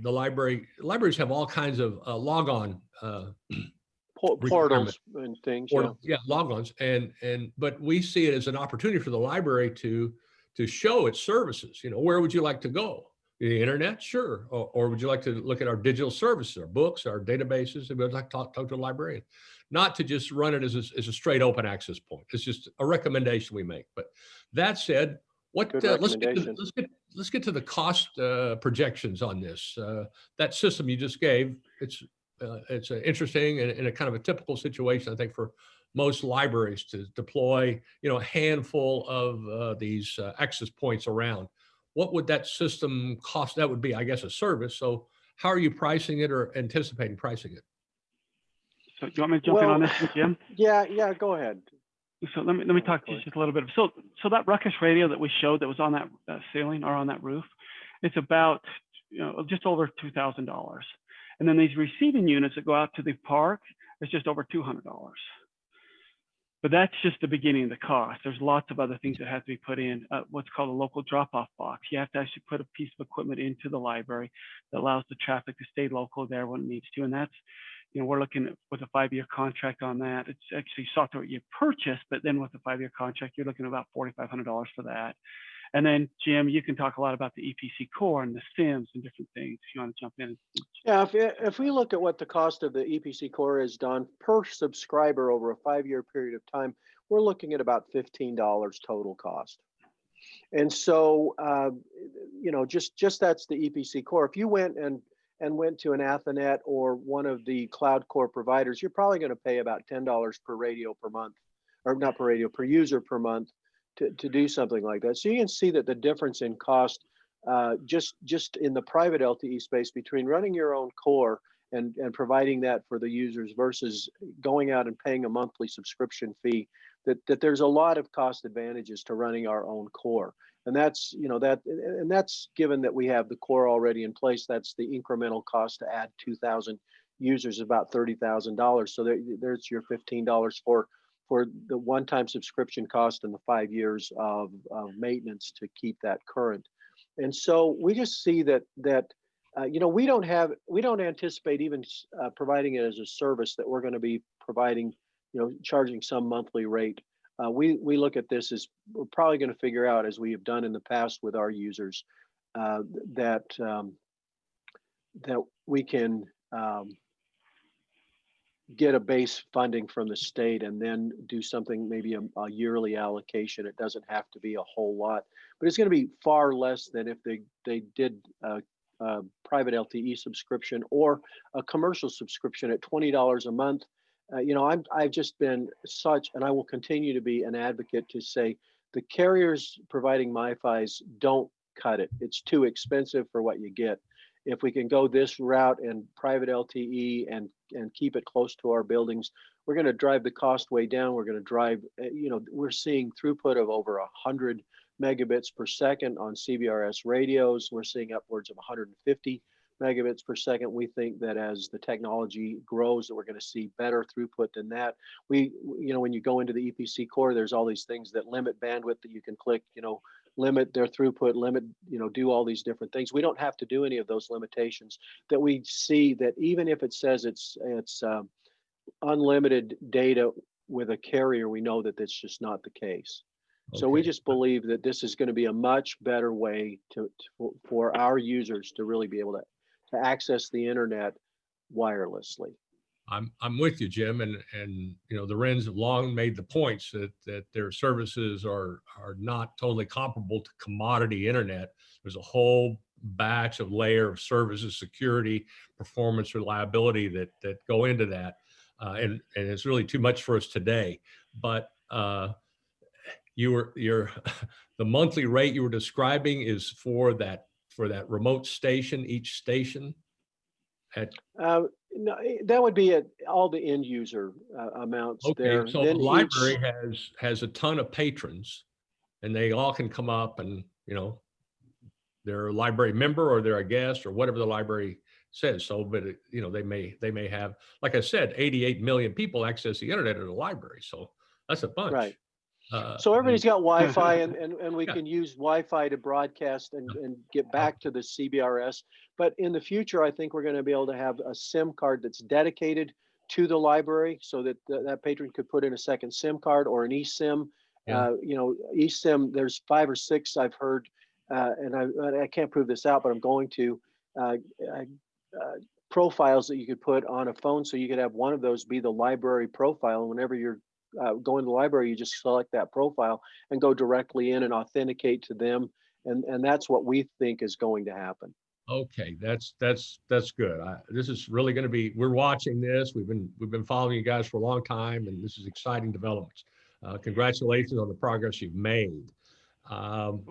the library, libraries have all kinds of uh, logon uh, Portals and things, yeah. yeah, logons, and and but we see it as an opportunity for the library to to show its services. You know, where would you like to go? The internet, sure, or, or would you like to look at our digital services, our books, our databases? And we'd like to talk, talk to a librarian, not to just run it as a, as a straight open access point. It's just a recommendation we make. But that said, what uh, let's get to, let's get let's get to the cost uh, projections on this. Uh, that system you just gave, it's uh, it's uh, interesting and, and a kind of a typical situation, I think, for most libraries to deploy, you know, a handful of uh, these uh, access points around. What would that system cost? That would be, I guess, a service. So how are you pricing it or anticipating pricing it? So do you want me to jump in on this, one, Jim? Yeah, yeah, go ahead. So let me let me Oh, talk to you just a little bit. So so that ruckus radio that we showed that was on that uh, ceiling or on that roof, it's about you know just over two thousand dollars. And then these receiving units that go out to the park, it's just over two hundred dollars. But that's just the beginning of the cost. There's lots of other things that have to be put in. Uh, what's called a local drop-off box. You have to actually put a piece of equipment into the library that allows the traffic to stay local there when it needs to. And that's you know, we're looking at with a five-year contract on that. It's actually software you purchase, but then with a five-year contract, you're looking at about forty-five hundred dollars for that. And then Jim, you can talk a lot about the EPC core and the SIMs and different things. If you want to jump in. Yeah, if, if we look at what the cost of the EPC core is done per subscriber over a five-year period of time, we're looking at about fifteen dollars total cost. And so, uh, you know, just, just that's the EPC core. If you went and, and went to an Athonet or one of the cloud core providers, you're probably going to pay about ten dollars per radio per month, or not per radio, per user per month to, to do something like that. So you can see that the difference in cost uh, just just in the private LTE space between running your own core and and providing that for the users versus going out and paying a monthly subscription fee that that there's a lot of cost advantages to running our own core and that's you know that and that's given that we have the core already in place that's the incremental cost to add 2000 users about $30,000 so there, there's your $15 for for the one-time subscription cost and the five years of, of maintenance to keep that current. And so we just see that that uh, you know we don't have we don't anticipate even uh, providing it as a service that we're going to be providing you know charging some monthly rate. Uh, we we look at this as we're probably going to figure out as we have done in the past with our users uh, that um, that we can um, get a base funding from the state and then do something maybe a, a yearly allocation it doesn't have to be a whole lot but it's going to be far less than if they they did a, a private LTE subscription or a commercial subscription at twenty dollars a month. Uh, you know, I'm I've just been such, and I will continue to be an advocate to say the carriers providing MiFi's don't cut it. It's too expensive for what you get, if we can go this route and private LTE and, and keep it close to our buildings, we're going to drive the cost way down. We're going to drive, uh, you know, we're seeing throughput of over hundred megabits per second on CBRS radios. We're seeing upwards of 150 megabits per second. We think that as the technology grows, that we're going to see better throughput than that. We, you know, when you go into the EPC core, there's all these things that limit bandwidth that you can click, you know, limit their throughput, limit, you know, do all these different things. We don't have to do any of those limitations that we see that even if it says it's, it's um, unlimited data with a carrier, we know that that's just not the case. So we just believe that this is going to be a much better way to, to for our users to really be able to to access the internet wirelessly. I'm, I'm with you, Jim, and, and, you know, the RENs have long made the points that, that their services are, are not totally comparable to commodity internet. There's a whole batch of layer of services, security, performance, reliability that, that go into that. Uh, and, and it's really too much for us today. But, uh, you were, your, the monthly rate you were describing is for that, for that remote station, each station? At Uh, no, eh, that would be at all the end user uh, amounts there. Okay, so the Then each- library has, has a ton of patrons and they all can come up and, you know, they're a library member or they're a guest or whatever the library says. So, but, it- you know, they may, they may have, like I said, 88 million people access the internet at a library. So that's a bunch. Right. Uh, So everybody's got Wi-Fi and, and, and we Yeah. can use Wi-Fi to broadcast and, and get back to the CBRS. But in the future, I think we're going to be able to have a SIM card that's dedicated to the library so that th- that patron could put in a second SIM card or an eSIM. Yeah. Uh, you know, eSIM, there's five or six I've heard, uh, and I, I can't prove this out, but I'm going to, uh, uh, uh, profiles that you could put on a phone. So you could have one of those be the library profile. And whenever you're uh, go into the library, you just select that profile and go directly in and authenticate to them. And, and that's what we think is going to happen. Okay, that's, that's, that's good. I, this is really going to be, we're watching this. We've been, we've been following you guys for a long time and this is exciting developments. Uh, congratulations on the progress you've made. Um,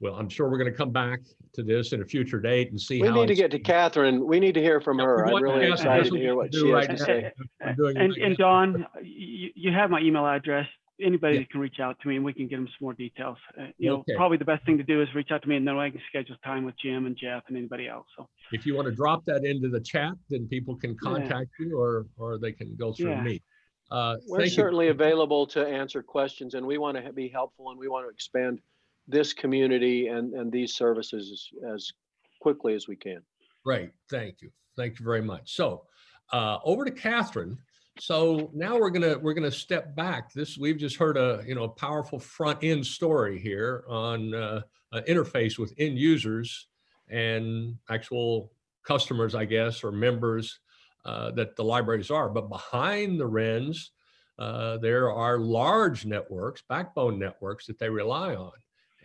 well, I'm sure we're going to come back to this in a future date and see We how. need to get to Catherine. We need to hear from Yeah, her. I'm really excited to hear what do she has right to say. We're doing it And, right and. Don, you, you have my email address. Anybody Yeah. that can reach out to me and we can get them some more details. Uh, You know, probably the best thing to do is reach out to me and then I can schedule time with Jim and Jeff and anybody else. So, If you want to drop that into the chat, then people can contact you or, or they can go through Yeah. me. Uh, We're thank you. certainly available to answer questions and we want to be helpful and we want to expand this community and, and these services as, as quickly as we can. Great, thank you. Thank you very much. So uh, over to Catherine. So now we're gonna we're gonna step back. This we've just heard a you know a powerful front end story here on uh, interface with end users and actual customers, I guess, or members uh, that the libraries are. But behind the RENs, uh, there are large networks, backbone networks that they rely on.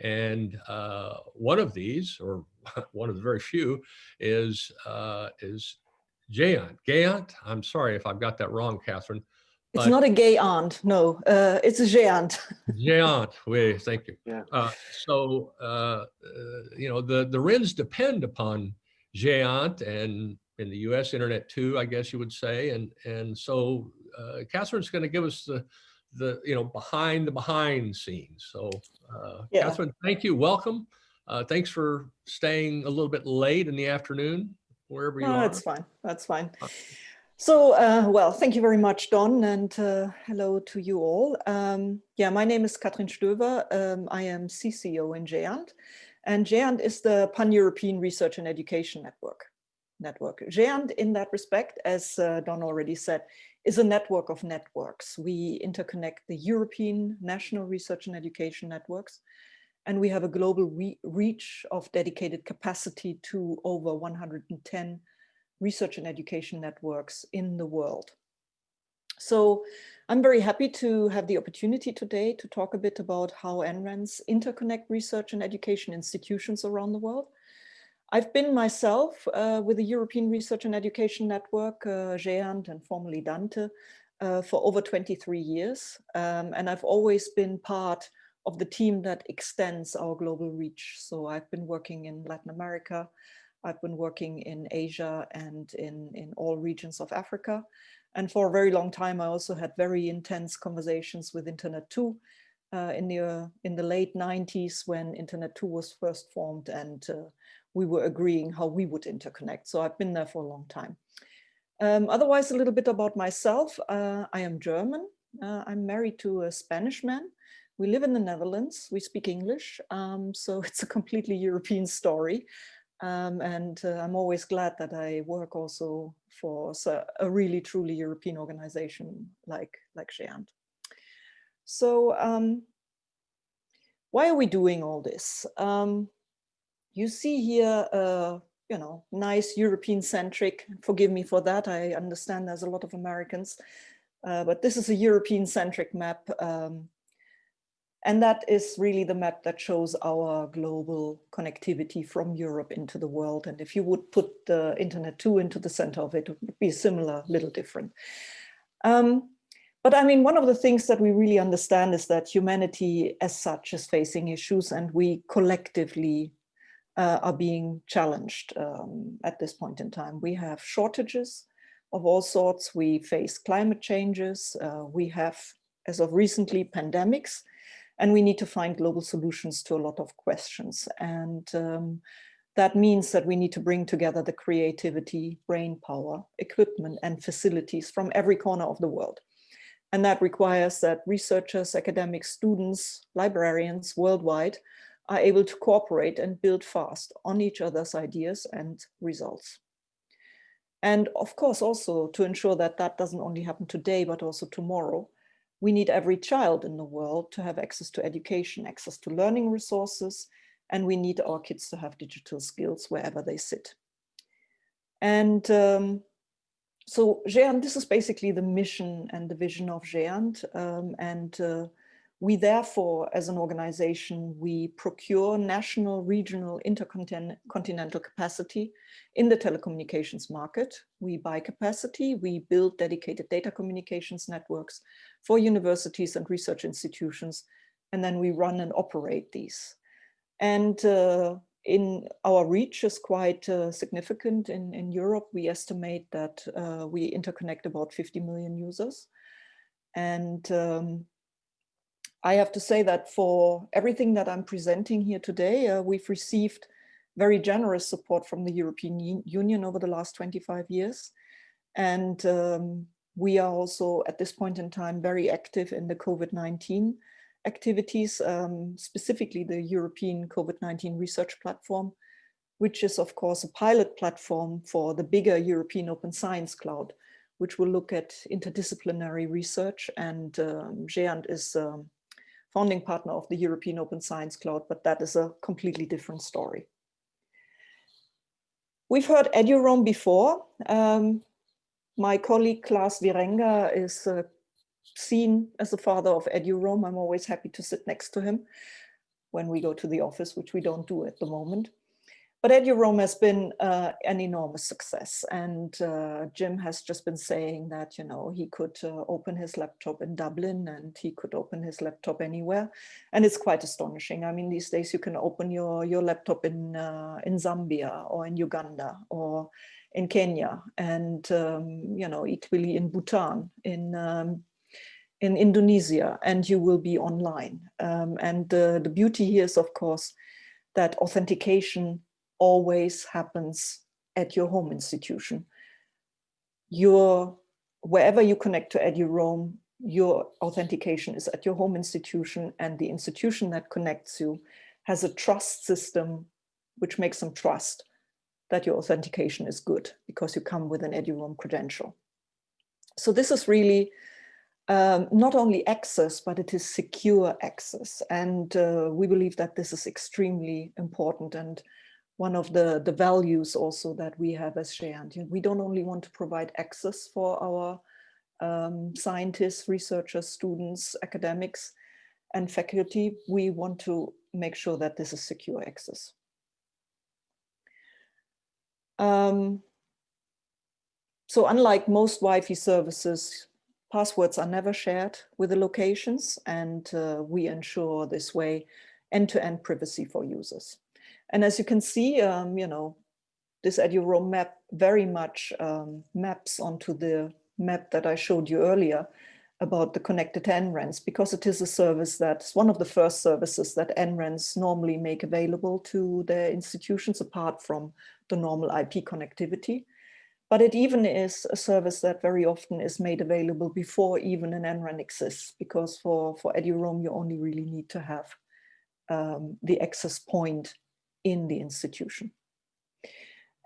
And uh, one of these, or one of the very few, is uh, is Jayant. Gayant. I'm sorry if I've got that wrong, Catherine. It's not a gay aunt, no. Uh, it's a géant. Jayant. We thank you. Yeah. Uh, so uh, uh, you know the the RENs depend upon Jayant and in the U.S. Internet2, I guess you would say. And and so uh, Catherine's going to give us the the you know behind the behind scenes. So uh, Yeah. Catherine, thank you. Welcome. Uh, thanks for staying a little bit late in the afternoon, wherever you No, are. that's fine. That's fine. So, uh, well, thank you very much, Don, and uh, hello to you all. Um, yeah, my name is Cathrin Stöver. Um, I am CCO in GÉANT, and GÉANT is the Pan-European Research and Education Network. Network. GÉANT, in that respect, as uh, Don already said, is a network of networks. We interconnect the European national research and education networks, and we have a global re reach of dedicated capacity to over 110 research and education networks in the world. So I'm very happy to have the opportunity today to talk a bit about how NRENs interconnect research and education institutions around the world. I've been myself uh, with the European Research and Education Network, uh, GÉANT and formerly Dante, uh, for over 23 years. Um, and I've always been part of the team that extends our global reach. So I've been working in Latin America, I've been working in Asia and in, in all regions of Africa. And for a very long time, I also had very intense conversations with Internet2 uh, in, the, uh, in the late 90s when Internet2 was first formed and uh, we were agreeing how we would interconnect. So I've been there for a long time. Um, otherwise, a little bit about myself. Uh, I am German. Uh, I'm married to a Spanish man. We live in the Netherlands. We speak English. Um, so it's a completely European story. Um, and uh, I'm always glad that I work also for a really truly European organization like, like GÉANT. So um, why are we doing all this? Um, you see here, uh, you know, nice European centric, forgive me for that. I understand there's a lot of Americans, uh, but this is a European centric map. Um, and that is really the map that shows our global connectivity from Europe into the world. And if you would put the Internet2 into the center of it, it would be similar, little different. Um, but I mean, one of the things that we really understand is that humanity as such is facing issues and we collectively uh, are being challenged um, at this point in time. We have shortages of all sorts. We face climate changes. Uh, we have, as of recently, pandemics, and we need to find global solutions to a lot of questions. And um, that means that we need to bring together the creativity, brain power, equipment, and facilities from every corner of the world. And that requires that researchers, academics, students, librarians worldwide are able to cooperate and build fast on each other's ideas and results. And of course, also to ensure that that doesn't only happen today, but also tomorrow, we need every child in the world to have access to education, access to learning resources, and we need our kids to have digital skills wherever they sit. And um, so GÉANT, this is basically the mission and the vision of GÉANT. Um, and uh, we therefore, as an organization, we procure national, regional, intercontinental capacity in the telecommunications market. We buy capacity, we build dedicated data communications networks for universities and research institutions, and then we run and operate these. And uh, in our reach is quite uh, significant. In, in Europe, we estimate that uh, we interconnect about 50 million users. And um, I have to say that for everything that I'm presenting here today, uh, we've received very generous support from the European Union over the last 25 years. And um, we are also at this point in time very active in the COVID-19 activities, um, specifically the European COVID-19 research platform, which is of course a pilot platform for the bigger European Open Science Cloud, which will look at interdisciplinary research and um, is um, founding partner of the European Open Science Cloud, but that is a completely different story. We've heard EduRoam before. Um, my colleague Klaas Wierenga is uh, seen as the father of EduRoam. I'm always happy to sit next to him when we go to the office, which we don't do at the moment. But EduRoam has been uh, an enormous success. And uh, Jim has just been saying that, you know, he could uh, open his laptop in Dublin and he could open his laptop anywhere. And it's quite astonishing. I mean, these days you can open your, your laptop in, uh, in Zambia or in Uganda or in Kenya and, um, you know, equally in Bhutan, in um, in Indonesia and you will be online. Um, and the, the beauty here is, of course, that authentication always happens at your home institution. Your, wherever you connect to EduRoam, your authentication is at your home institution and the institution that connects you has a trust system which makes them trust that your authentication is good because you come with an EduRoam credential. So this is really um, not only access, but it is secure access. And uh, we believe that this is extremely important and one of the, the values also that we have as GÉANT. We don't only want to provide access for our um, scientists, researchers, students, academics, and faculty. We want to make sure that this is secure access. Um, so unlike most Wi-Fi services, Passwords are never shared with the locations and uh, we ensure this way end-to-end -end privacy for users. And as you can see, um, you know, this EduRoam map very much um, maps onto the map that I showed you earlier about the connected NRENs because it is a service that's one of the first services that NRENs normally make available to their institutions apart from the normal IP connectivity. But it even is a service that very often is made available before even an NREN exists because for, for EduRoam you only really need to have um, the access point in the institution.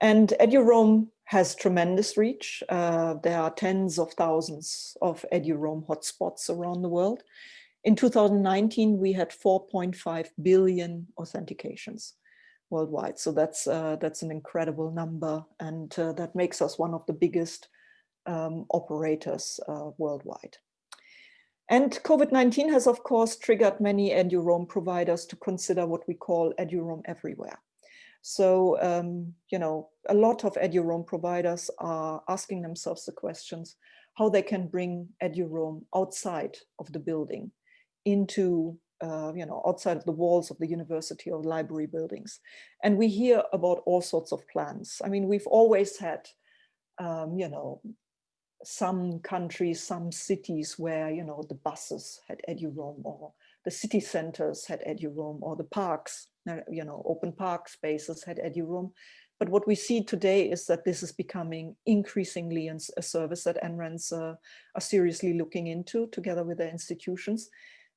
And EduRoam has tremendous reach. Uh, there are tens of thousands of EduRoam hotspots around the world. In 2019, we had 4.5 billion authentications worldwide. So that's uh, that's an incredible number, and uh, that makes us one of the biggest um, operators uh, worldwide. And COVID-19 has, of course, triggered many EduRoam providers to consider what we call EduRoam everywhere. So, um, you know, a lot of EduRoam providers are asking themselves the questions, how they can bring EduRoam outside of the building into, uh, you know, outside of the walls of the university or library buildings. And we hear about all sorts of plans. I mean, we've always had, um, you know, some countries, some cities where, you know, the buses had EduRoam or the city centers had EduRoam or the parks, uh, you know, open park spaces had EduRoam. But what we see today is that this is becoming increasingly a service that NRENs uh, are seriously looking into together with their institutions.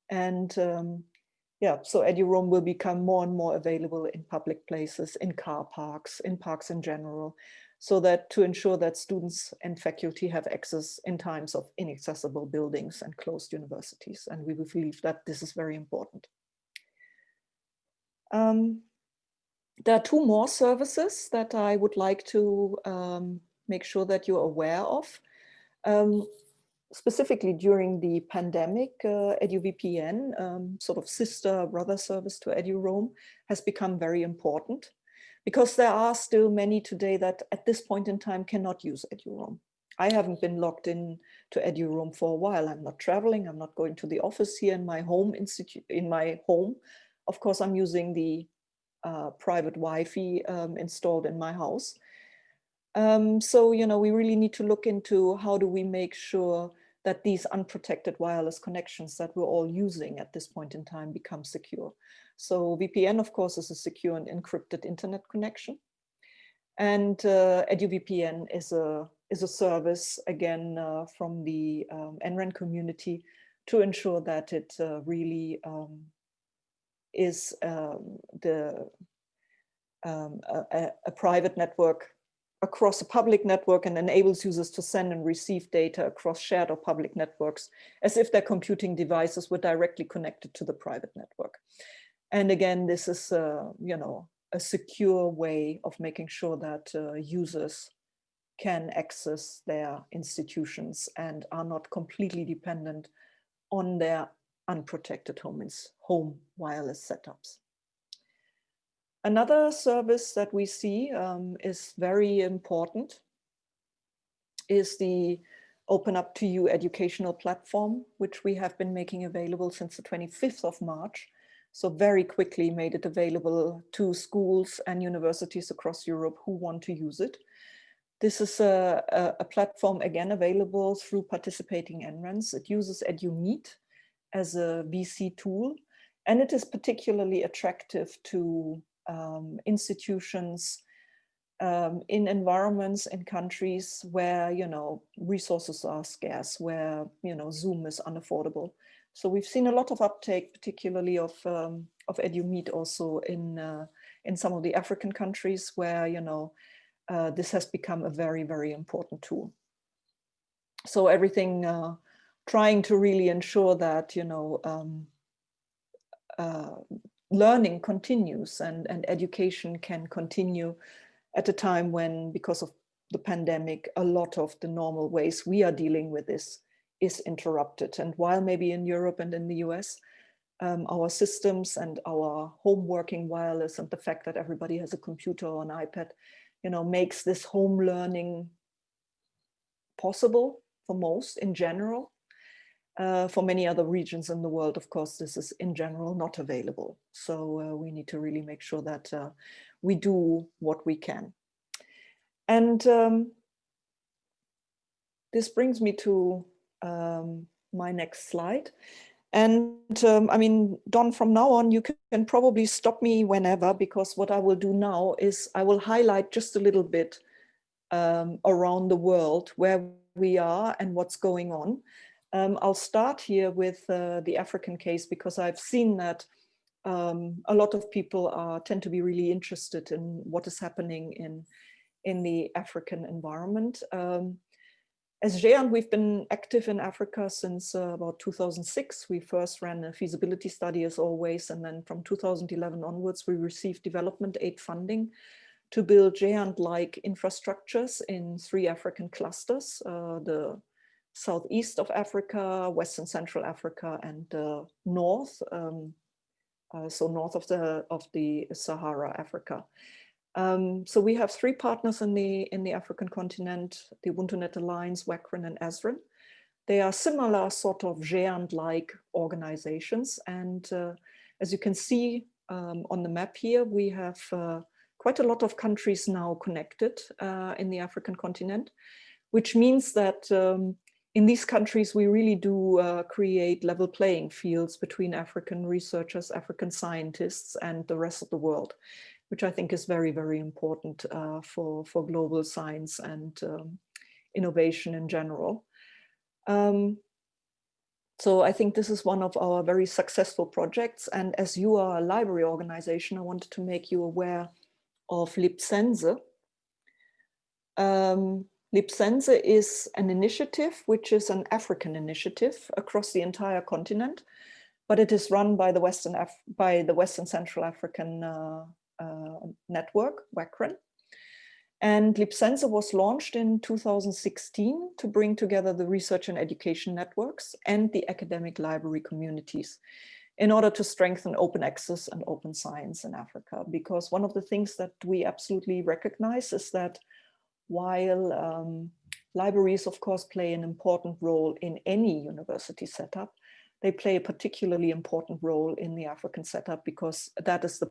And um, yeah, so EduRoam will become more and more available in public places, in car parks, in parks in general, so that to ensure that students and faculty have access in times of inaccessible buildings and closed universities. And we believe that this is very important. Um, there are two more services that I would like to um, make sure that you're aware of. Um, specifically during the pandemic, uh, EduVPN, um, sort of sister brother service to EduRoam, has become very important because there are still many today that at this point in time cannot use EduRoam. I haven't been logged in to EduRoam for a while. I'm not traveling. I'm not going to the office here in my home institute in my home. Of course, I'm using the uh, private Wi-Fi um, installed in my house. Um, so, you know, we really need to look into how do we make sure that these unprotected wireless connections that we're all using at this point in time become secure. So VPN, of course, is a secure and encrypted internet connection. And uh, EduVPN is a, is a service, again, uh, from the um, NREN community to ensure that it uh, really um, is um, the um, a, a, private network across a public network and enables users to send and receive data across shared or public networks as if their computing devices were directly connected to the private network. And again, this is, you know, a secure way of making sure that uh, users can access their institutions and are not completely dependent on their unprotected home, home wireless setups. Another service that we see um, is very important is the Open Up to You educational platform, which we have been making available since the 25th of March so very quickly made it available to schools and universities across Europe who want to use it. This is a, a, a platform again available through participating NRENs. It uses EduMeet as a VC tool and it is particularly attractive to um, institutions um, in environments in countries where you know resources are scarce, where you know Zoom is unaffordable. So we've seen a lot of uptake, particularly of um, of EduMeet also in uh, in some of the African countries where you know uh, this has become a very very important tool. So everything uh, trying to really ensure that you know um, uh, learning continues and and education can continue at a time when because of the pandemic a lot of the normal ways we are dealing with this is interrupted. And while maybe in Europe and in the US, um, our systems and our home working wireless and the fact that everybody has a computer or an iPad, you know, makes this home learning possible for most in general. Uh, for many other regions in the world, of course, this is in general not available. So uh, we need to really make sure that uh, we do what we can. And um, this brings me to um, my next slide. And um, I mean, Don, from now on, you can probably stop me whenever, because what I will do now is I will highlight just a little bit um, around the world where we are and what's going on. Um, I'll start here with uh, the African case because I've seen that um, a lot of people are, tend to be really interested in what is happening in, in the African environment. As GÉANT, we've been active in Africa since uh, about 2006. We first ran a feasibility study as always, and then from 2011 onwards, we received development aid funding to build GÉANT-like infrastructures in three African clusters, uh, the southeast of Africa, Western Central Africa, and uh, north, um, uh, so north of the, of the Sahara, Africa. Um, so we have three partners in the in the African continent, the UbuntuNet Alliance, WACREN and ASREN. They are similar sort of GÉANT-like organizations. And uh, as you can see um, on the map here, we have uh, quite a lot of countries now connected uh, in the African continent, which means that um, in these countries, we really do uh, create level playing fields between African researchers, African scientists, and the rest of the world which I think is very, very important uh, for, for global science and um, innovation in general. Um, so I think this is one of our very successful projects. And as you are a library organization, I wanted to make you aware of Libsense. Um, Libsense is an initiative, which is an African initiative across the entire continent, but it is run by the Western, Af by the Western Central African uh, network, WACREN. And Libsense was launched in 2016 to bring together the research and education networks and the academic library communities in order to strengthen open access and open science in Africa. Because one of the things that we absolutely recognize is that while um, libraries, of course, play an important role in any university setup, they play a particularly important role in the African setup because that is the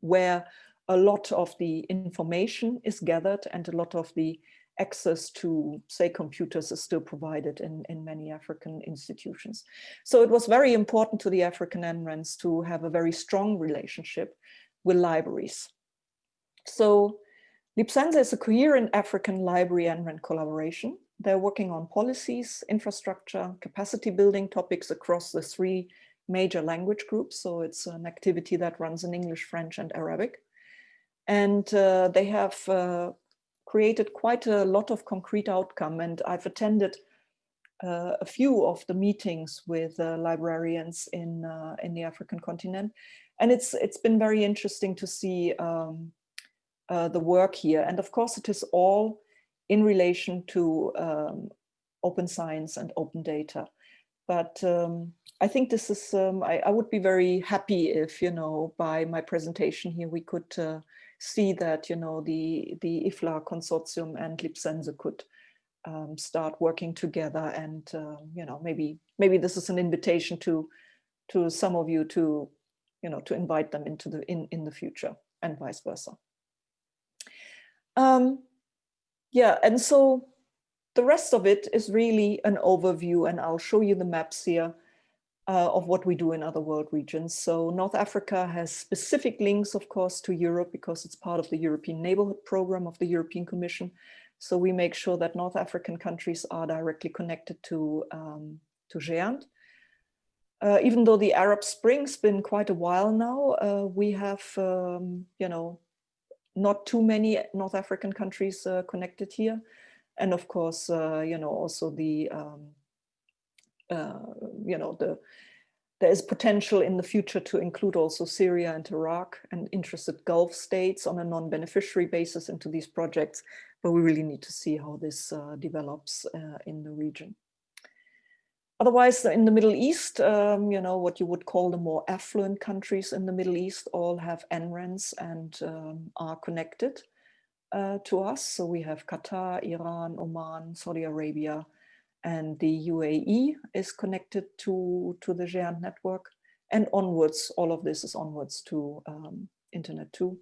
where a lot of the information is gathered and a lot of the access to, say, computers is still provided in, in many African institutions. So it was very important to the African NRENs to have a very strong relationship with libraries. So Libsense is a coherent African library NREN collaboration. They're working on policies, infrastructure, capacity building topics across the three major language groups. So it's an activity that runs in English, French and Arabic. And uh, they have uh, created quite a lot of concrete outcome. And I've attended uh, a few of the meetings with uh, librarians in, uh, in the African continent. And it's, it's been very interesting to see um, uh, the work here. And of course, it is all in relation to um, open science and open data. But um, I think this is, um, I, I, would be very happy if, you know, by my presentation here, we could uh, see that, you know, the, the IFLA consortium and Libsense could um, start working together and, uh, you know, maybe, maybe this is an invitation to, to some of you to, you know, to invite them into the, in, in the future and vice versa. Um, yeah, and so the rest of it is really an overview and I'll show you the maps here uh, of what we do in other world regions. So North Africa has specific links, of course, to Europe because it's part of the European Neighborhood Program of the European Commission. So we make sure that North African countries are directly connected to, um, to GÉANT. Uh, even though the Arab Spring's been quite a while now, uh, we have, um, you know, not too many North African countries uh, connected here. And of course, uh, you know, also the um, uh, you know, the there is potential in the future to include also Syria and Iraq and interested Gulf states on a non-beneficiary basis into these projects, but we really need to see how this uh, develops uh, in the region. Otherwise, in the Middle East, um, you know, what you would call the more affluent countries in the Middle East all have NRENs and um, are connected uh, to us. So we have Qatar, Iran, Oman, Saudi Arabia, and the UAE is connected to, to the GÉANT network and onwards, all of this is onwards to um, Internet2.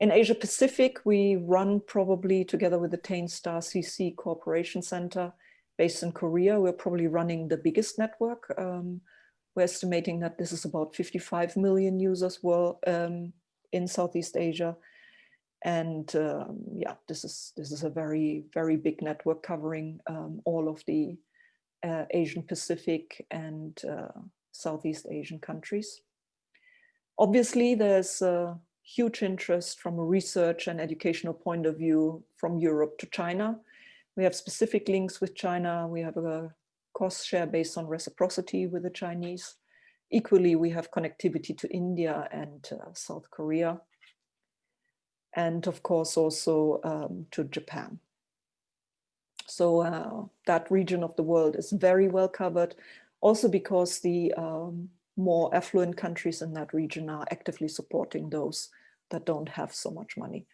In Asia Pacific, we run probably together with the TEIN*CC Cooperation Center based in Korea. We're probably running the biggest network. Um, we're estimating that this is about 55 million users were um, in Southeast Asia. And um, yeah, this is this is a very, very big network covering um, all of the uh, Asian Pacific and uh, Southeast Asian countries. Obviously, there's a huge interest from a research and educational point of view from Europe to China. We have specific links with China. We have a cost share based on reciprocity with the Chinese. Equally, we have connectivity to India and uh, South Korea and of course also um, to Japan. So uh, that region of the world is very well covered, also because the um, more affluent countries in that region are actively supporting those that don't have so much money.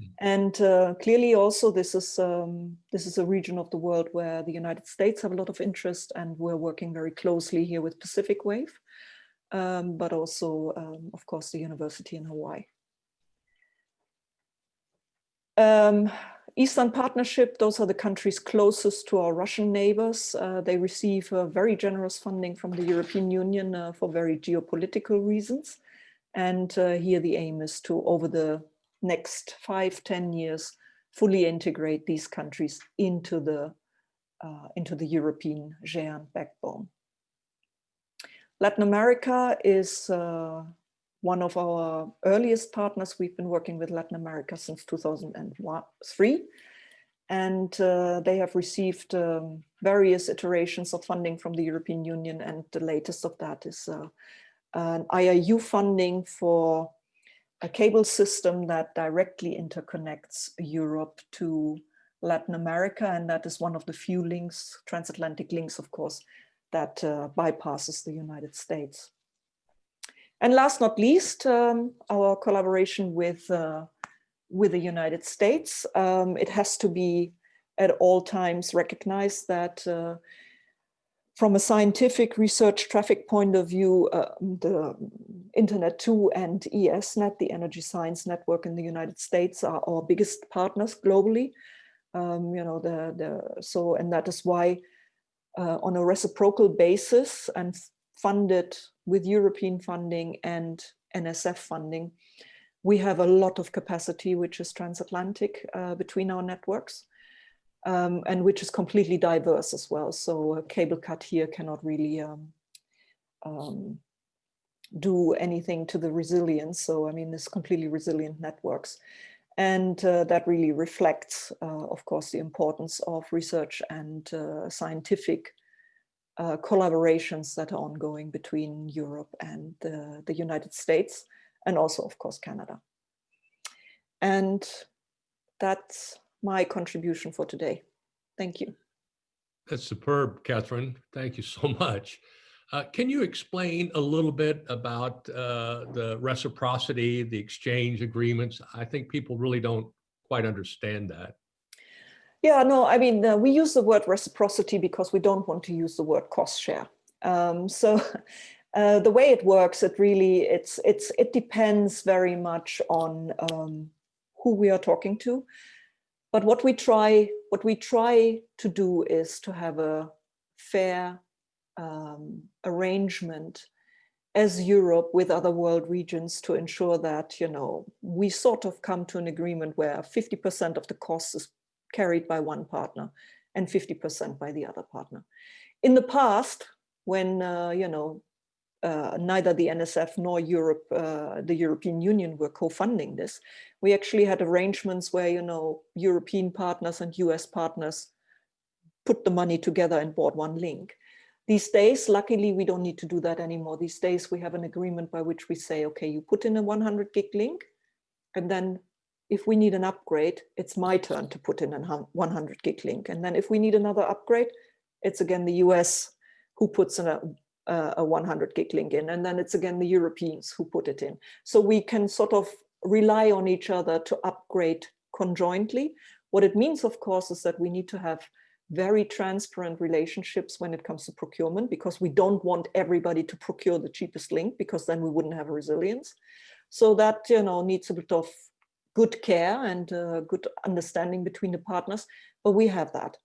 Mm. And uh, clearly also this is, um, this is a region of the world where the United States have a lot of interest and we're working very closely here with Pacific Wave, um, but also, um, of course, the university in Hawaii. Um, Eastern Partnership, those are the countries closest to our Russian neighbors. Uh, they receive uh, very generous funding from the European Union uh, for very geopolitical reasons. And uh, here the aim is to, over the next five, ten years, fully integrate these countries into the, uh, into the European GÉANT backbone. Latin America is uh, one of our earliest partners. We've been working with Latin America since 2003. And uh, they have received um, various iterations of funding from the European Union. And the latest of that is uh, an IIU funding for a cable system that directly interconnects Europe to Latin America. And that is one of the few links, transatlantic links, of course, that uh, bypasses the United States. And last not least, um, our collaboration with, uh, with the United States. Um, it has to be at all times recognized that uh, from a scientific research traffic point of view, uh, the Internet2 and ESNet, the Energy Science Network in the United States, are our biggest partners globally. Um, you know, the, the, so, and that is why uh, on a reciprocal basis and funded with European funding and NSF funding, we have a lot of capacity which is transatlantic uh, between our networks um, and which is completely diverse as well. So a cable cut here cannot really um, um, do anything to the resilience. So I mean, this completely resilient networks. And uh, that really reflects, uh, of course, the importance of research and uh, scientific uh, collaborations that are ongoing between Europe and the, the United States, and also, of course, Canada. And that's my contribution for today. Thank you. That's superb, Catherine. Thank you so much. Uh, can you explain a little bit about uh, the reciprocity, the exchange agreements? I think people really don't quite understand that. Yeah, no, I mean, uh, we use the word reciprocity because we don't want to use the word cost share. Um, so uh, the way it works, it really, it's, it's, it depends very much on um, who we are talking to. But what we try, what we try to do is to have a fair um, arrangement as Europe with other world regions to ensure that, you know, we sort of come to an agreement where 50% of the cost is carried by one partner and 50% by the other partner. In the past, when, uh, you know, uh, neither the NSF nor Europe, uh, the European Union were co-funding this, we actually had arrangements where, you know, European partners and US partners put the money together and bought one link. These days, luckily, we don't need to do that anymore. These days, we have an agreement by which we say, okay, you put in a 100 gig link, and then if we need an upgrade, it's my turn to put in a 100 gig link. And then if we need another upgrade, it's again the US who puts in a, a 100 gig link in. And then it's again the Europeans who put it in. So we can sort of rely on each other to upgrade conjointly. What it means, of course, is that we need to have very transparent relationships when it comes to procurement because we don't want everybody to procure the cheapest link because then we wouldn't have resilience. So that, you know, needs a bit of good care and uh, good understanding between the partners, but we have that.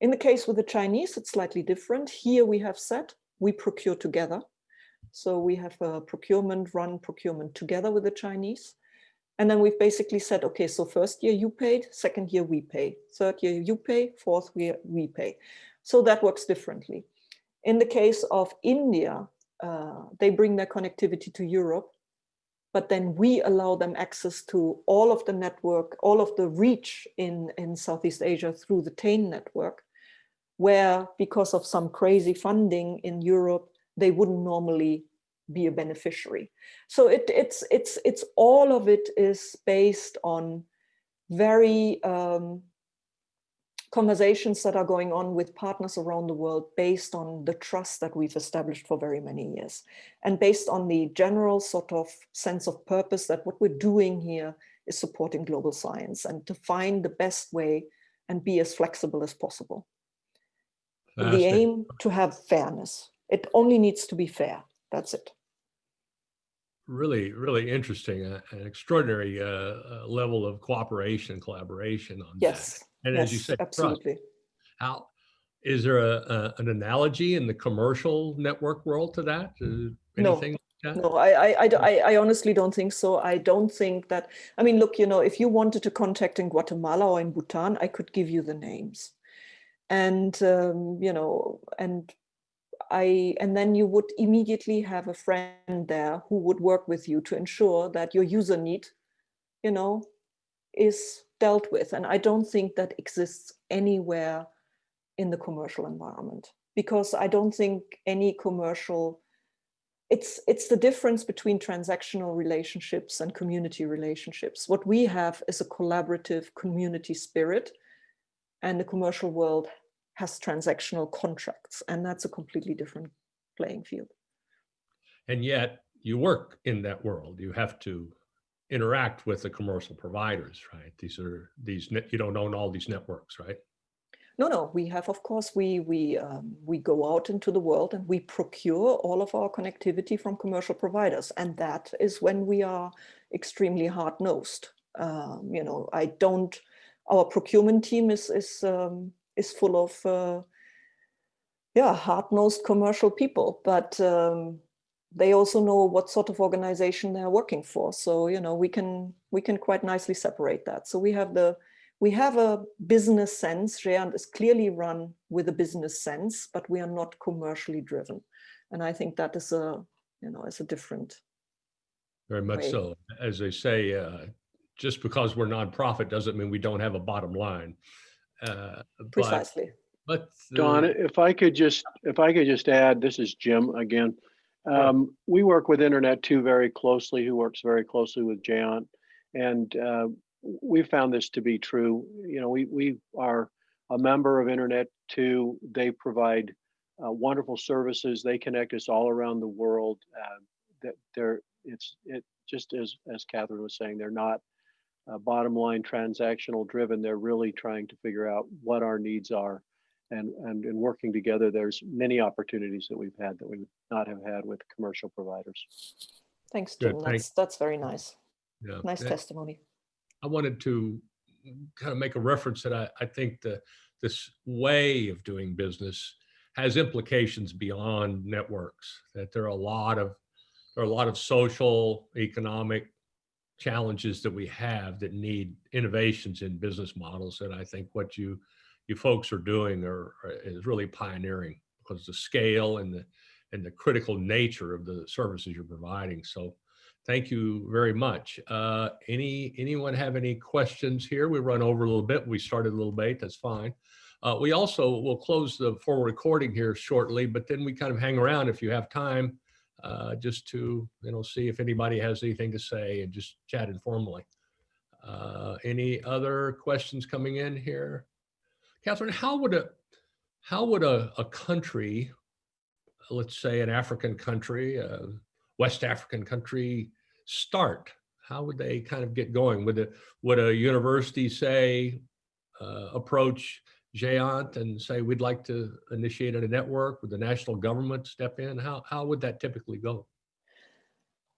In the case with the Chinese, it's slightly different. Here we have said we procure together. So we have a procurement, run procurement together with the Chinese. And then we've basically said, okay, so first year you paid, second year we pay, third year you pay, fourth year we pay. So that works differently. In the case of India, uh, they bring their connectivity to Europe, but then we allow them access to all of the network, all of the reach in, in Southeast Asia through the TEIN network, where because of some crazy funding in Europe, they wouldn't normally be a beneficiary. So it, it's, it's, it's all of it is based on very um, conversations that are going on with partners around the world based on the trust that we've established for very many years and based on the general sort of sense of purpose that what we're doing here is supporting global science and to find the best way and be as flexible as possible. The aim to have fairness. It only needs to be fair. That's it. Really, really interesting. Uh, an extraordinary uh, uh, level of cooperation, collaboration on yes. that. And yes, as you said, absolutely. Trust. How is there a, a, an analogy in the commercial network world to that? Uh, anything? No. No, I, I, I, I honestly don't think so. I don't think that, I mean, look, you know, if you wanted to contact in Guatemala or in Bhutan, I could give you the names. And, um, you know, and I, and then you would immediately have a friend there who would work with you to ensure that your user need, you know, is dealt with. And I don't think that exists anywhere in the commercial environment because I don't think any commercial, it's, it's the difference between transactional relationships and community relationships. What we have is a collaborative community spirit and the commercial world has transactional contracts and that's a completely different playing field. And yet you work in that world. You have to interact with the commercial providers, right? These are these you don't own all these networks, right? No, no, we have, of course, we we um, we go out into the world and we procure all of our connectivity from commercial providers, and that is when we are extremely hard nosed. Um, you know, I don't. Our procurement team is is um, is full of uh, yeah hard nosed commercial people, but um, they also know what sort of organization they're working for. So, you know, we can we can quite nicely separate that. So we have the we have a business sense. Géant is clearly run with a business sense, but we are not commercially driven. And I think that is a, you know, is a different. Very much way. so. As they say, uh, just because we're nonprofit doesn't mean we don't have a bottom line. Uh, Precisely. But, but Don, if I could just if I could just add, this is Jim again. Um, we work with Internet2 very closely, who works very closely with Géant. And uh, we found this to be true. You know, we, we are a member of Internet 2. They provide uh, wonderful services. They connect us all around the world. Uh, that they're, it's it just as, as Cathrin was saying, they're not uh, bottom line transactional driven. They're really trying to figure out what our needs are and, and in working together, there's many opportunities that we've had that we would not have had with commercial providers. Thanks, Jim. Good, that's, that's very nice. Yeah. Nice testimony. I wanted to kind of make a reference that I, I think the this way of doing business has implications beyond networks, that there are a lot of there are a lot of social, economic challenges that we have that need innovations in business models. And I think what you you folks are doing are, are, is really pioneering because the scale and the and the critical nature of the services you're providing. So thank you very much. Uh, any anyone have any questions here? We run over a little bit. We started a little late. That's fine. Uh, we also will close the full recording here shortly, but then we kind of hang around if you have time, uh, just to you know see if anybody has anything to say and just chat informally. Uh, any other questions coming in here? Cathrin, how would a how would a, a country, let's say an African country, a West African country, start? How would they kind of get going? Would a would a university say uh, approach Géant and say we'd like to initiate a network? Would the national government step in? How how would that typically go?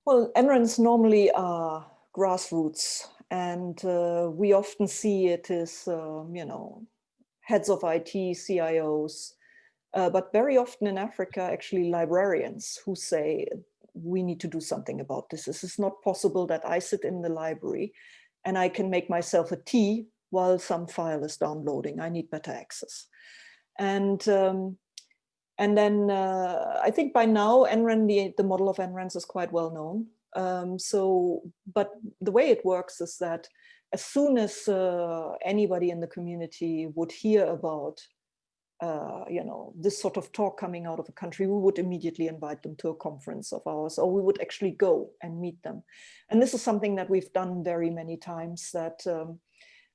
Well, NRENs normally are grassroots And uh, we often see it as, um, you know, heads of IT, CIOs, uh, but very often in Africa, actually librarians who say, we need to do something about this. This is not possible that I sit in the library and I can make myself a tea while some file is downloading. I need better access. And um, and then uh, I think by now NREN, the, the model of NRENs is quite well known. Um, so, but the way it works is that as soon as uh, anybody in the community would hear about, uh, you know, this sort of talk coming out of a country, we would immediately invite them to a conference of ours, or we would actually go and meet them. And this is something that we've done very many times that um,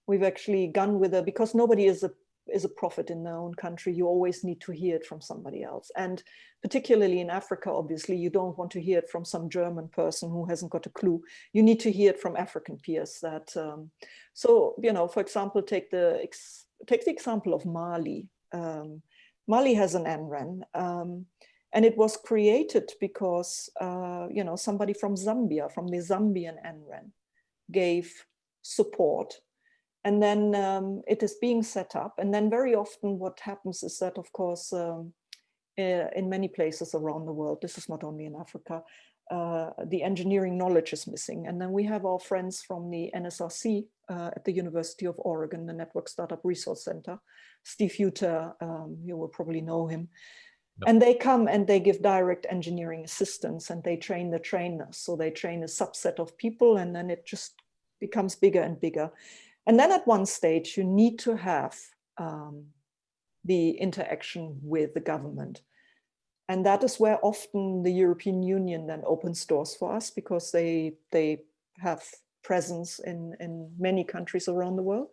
we've actually gone with a, because nobody is a is a prophet in their own country, you always need to hear it from somebody else. And particularly in Africa, obviously, you don't want to hear it from some German person who hasn't got a clue. You need to hear it from African peers that, um, so, you know, for example, take the, take the example of Mali. Um, Mali has an NREN, um, and it was created because, uh, you know, somebody from Zambia, from the Zambian NREN, gave support and then um, it is being set up. And then very often what happens is that, of course, um, uh, in many places around the world, this is not only in Africa, uh, the engineering knowledge is missing. And then we have our friends from the NSRC uh, at the University of Oregon, the Network Startup Resource Center, Steve Huter, um, you will probably know him. Yep. And they come and they give direct engineering assistance and they train the trainers. So they train a subset of people and then it just becomes bigger and bigger. And then at one stage, you need to have um, the interaction with the government. And that is where often the European Union then opens doors for us because they, they have presence in, in many countries around the world.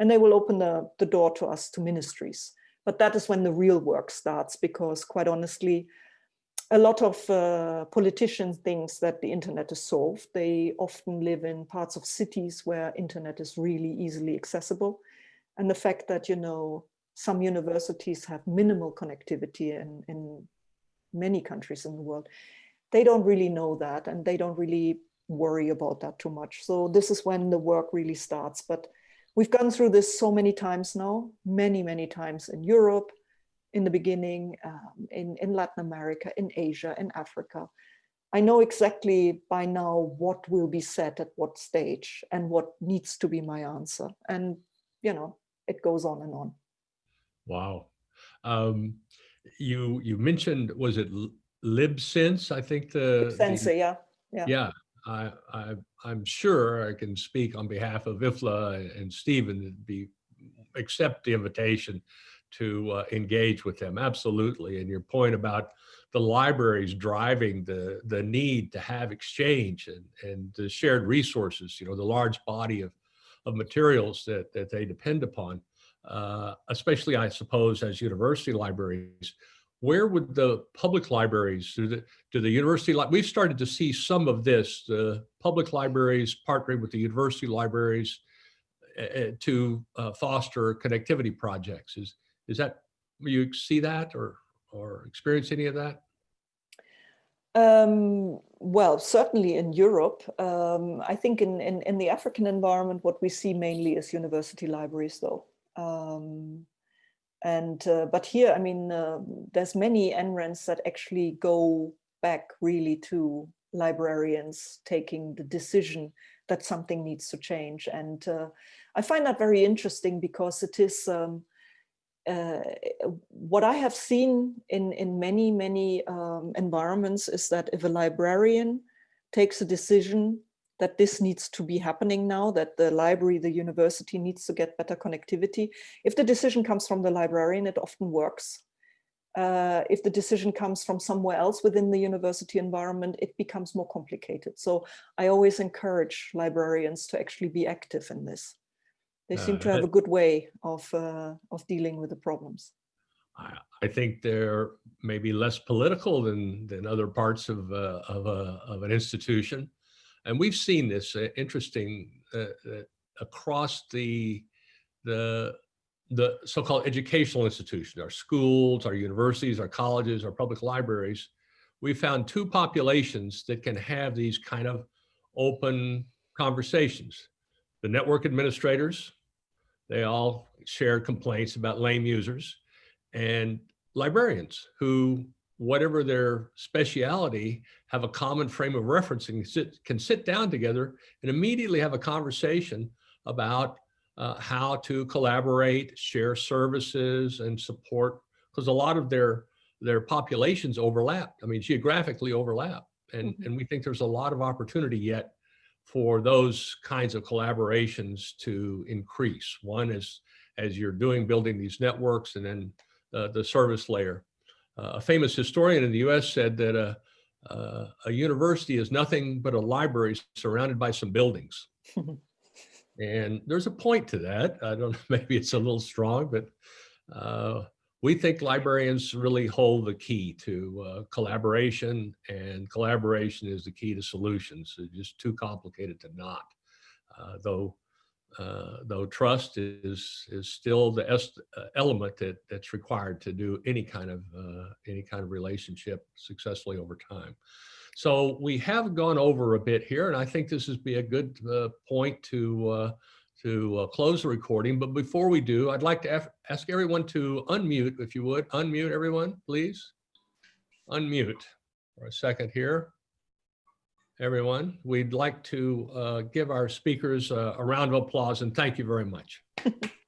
And they will open the, the door to us to ministries. But that is when the real work starts because quite honestly, a lot of uh, politicians think that the internet is solved. They often live in parts of cities where internet is really easily accessible. And the fact that, you know, some universities have minimal connectivity in, in many countries in the world, they don't really know that and they don't really worry about that too much. So this is when the work really starts. But we've gone through this so many times now, many, many times in Europe, in the beginning, um, in, in Latin America, in Asia, in Africa. I know exactly by now what will be said at what stage and what needs to be my answer. And, you know, it goes on and on. Wow. Um, you you mentioned, was it LibSense? I think the- LibSense, the, yeah. Yeah. Yeah. I, I, I'm sure I can speak on behalf of IFLA and Stephen to be accept the invitation to uh, engage with them. Absolutely. And your point about the libraries driving the, the need to have exchange and, and the shared resources, you know, the large body of, of materials that, that they depend upon, uh, especially, I suppose, as university libraries. Where would the public libraries, do the, do the university, li we've started to see some of this, the public libraries partnering with the university libraries uh, to uh, foster connectivity projects. Is, is that, you see that or, or experience any of that? Um, well, certainly in Europe. Um, I think in, in, in, the African environment, what we see mainly is university libraries, though. Um, and uh, but here, I mean, uh, there's many NRENs that actually go back really to librarians taking the decision that something needs to change. And uh, I find that very interesting because it is um, uh, what I have seen in, in many, many um, environments is that if a librarian takes a decision that this needs to be happening now, that the library, the university needs to get better connectivity. If the decision comes from the librarian, it often works. Uh, if the decision comes from somewhere else within the university environment, it becomes more complicated. So I always encourage librarians to actually be active in this. They seem to uh, have a good way of uh, of dealing with the problems. I, I think they're maybe less political than than other parts of uh, of a of an institution, and we've seen this uh, interesting uh, uh, across the the the so-called educational institutions, our schools, our universities, our colleges, our public libraries. We found two populations that can have these kind of open conversations the network administrators, they all shared complaints about lame users and librarians who, whatever their speciality, have a common frame of reference and sit, can sit down together and immediately have a conversation about uh, how to collaborate, share services and support, because a lot of their, their populations overlap. I mean, geographically overlap. And, Mhm. and we think there's a lot of opportunity yet for those kinds of collaborations to increase. One is as you're doing, building these networks and then uh, the service layer. Uh, a famous historian in the US said that a, uh, a university is nothing but a library surrounded by some buildings. And there's a point to that. I don't know, maybe it's a little strong, but uh, we think librarians really hold the key to uh, collaboration and collaboration is the key to solutions. It's just too complicated to not. Uh, though, uh, though trust is is still the uh, element that that's required to do any kind of uh, any kind of relationship successfully over time. So we have gone over a bit here, and I think this would be a good uh, point to to uh, close the recording. But before we do, I'd like to ask everyone to unmute, if you would, unmute everyone, please. Unmute for a second here. Everyone, we'd like to uh, give our speakers uh, a round of applause and thank you very much.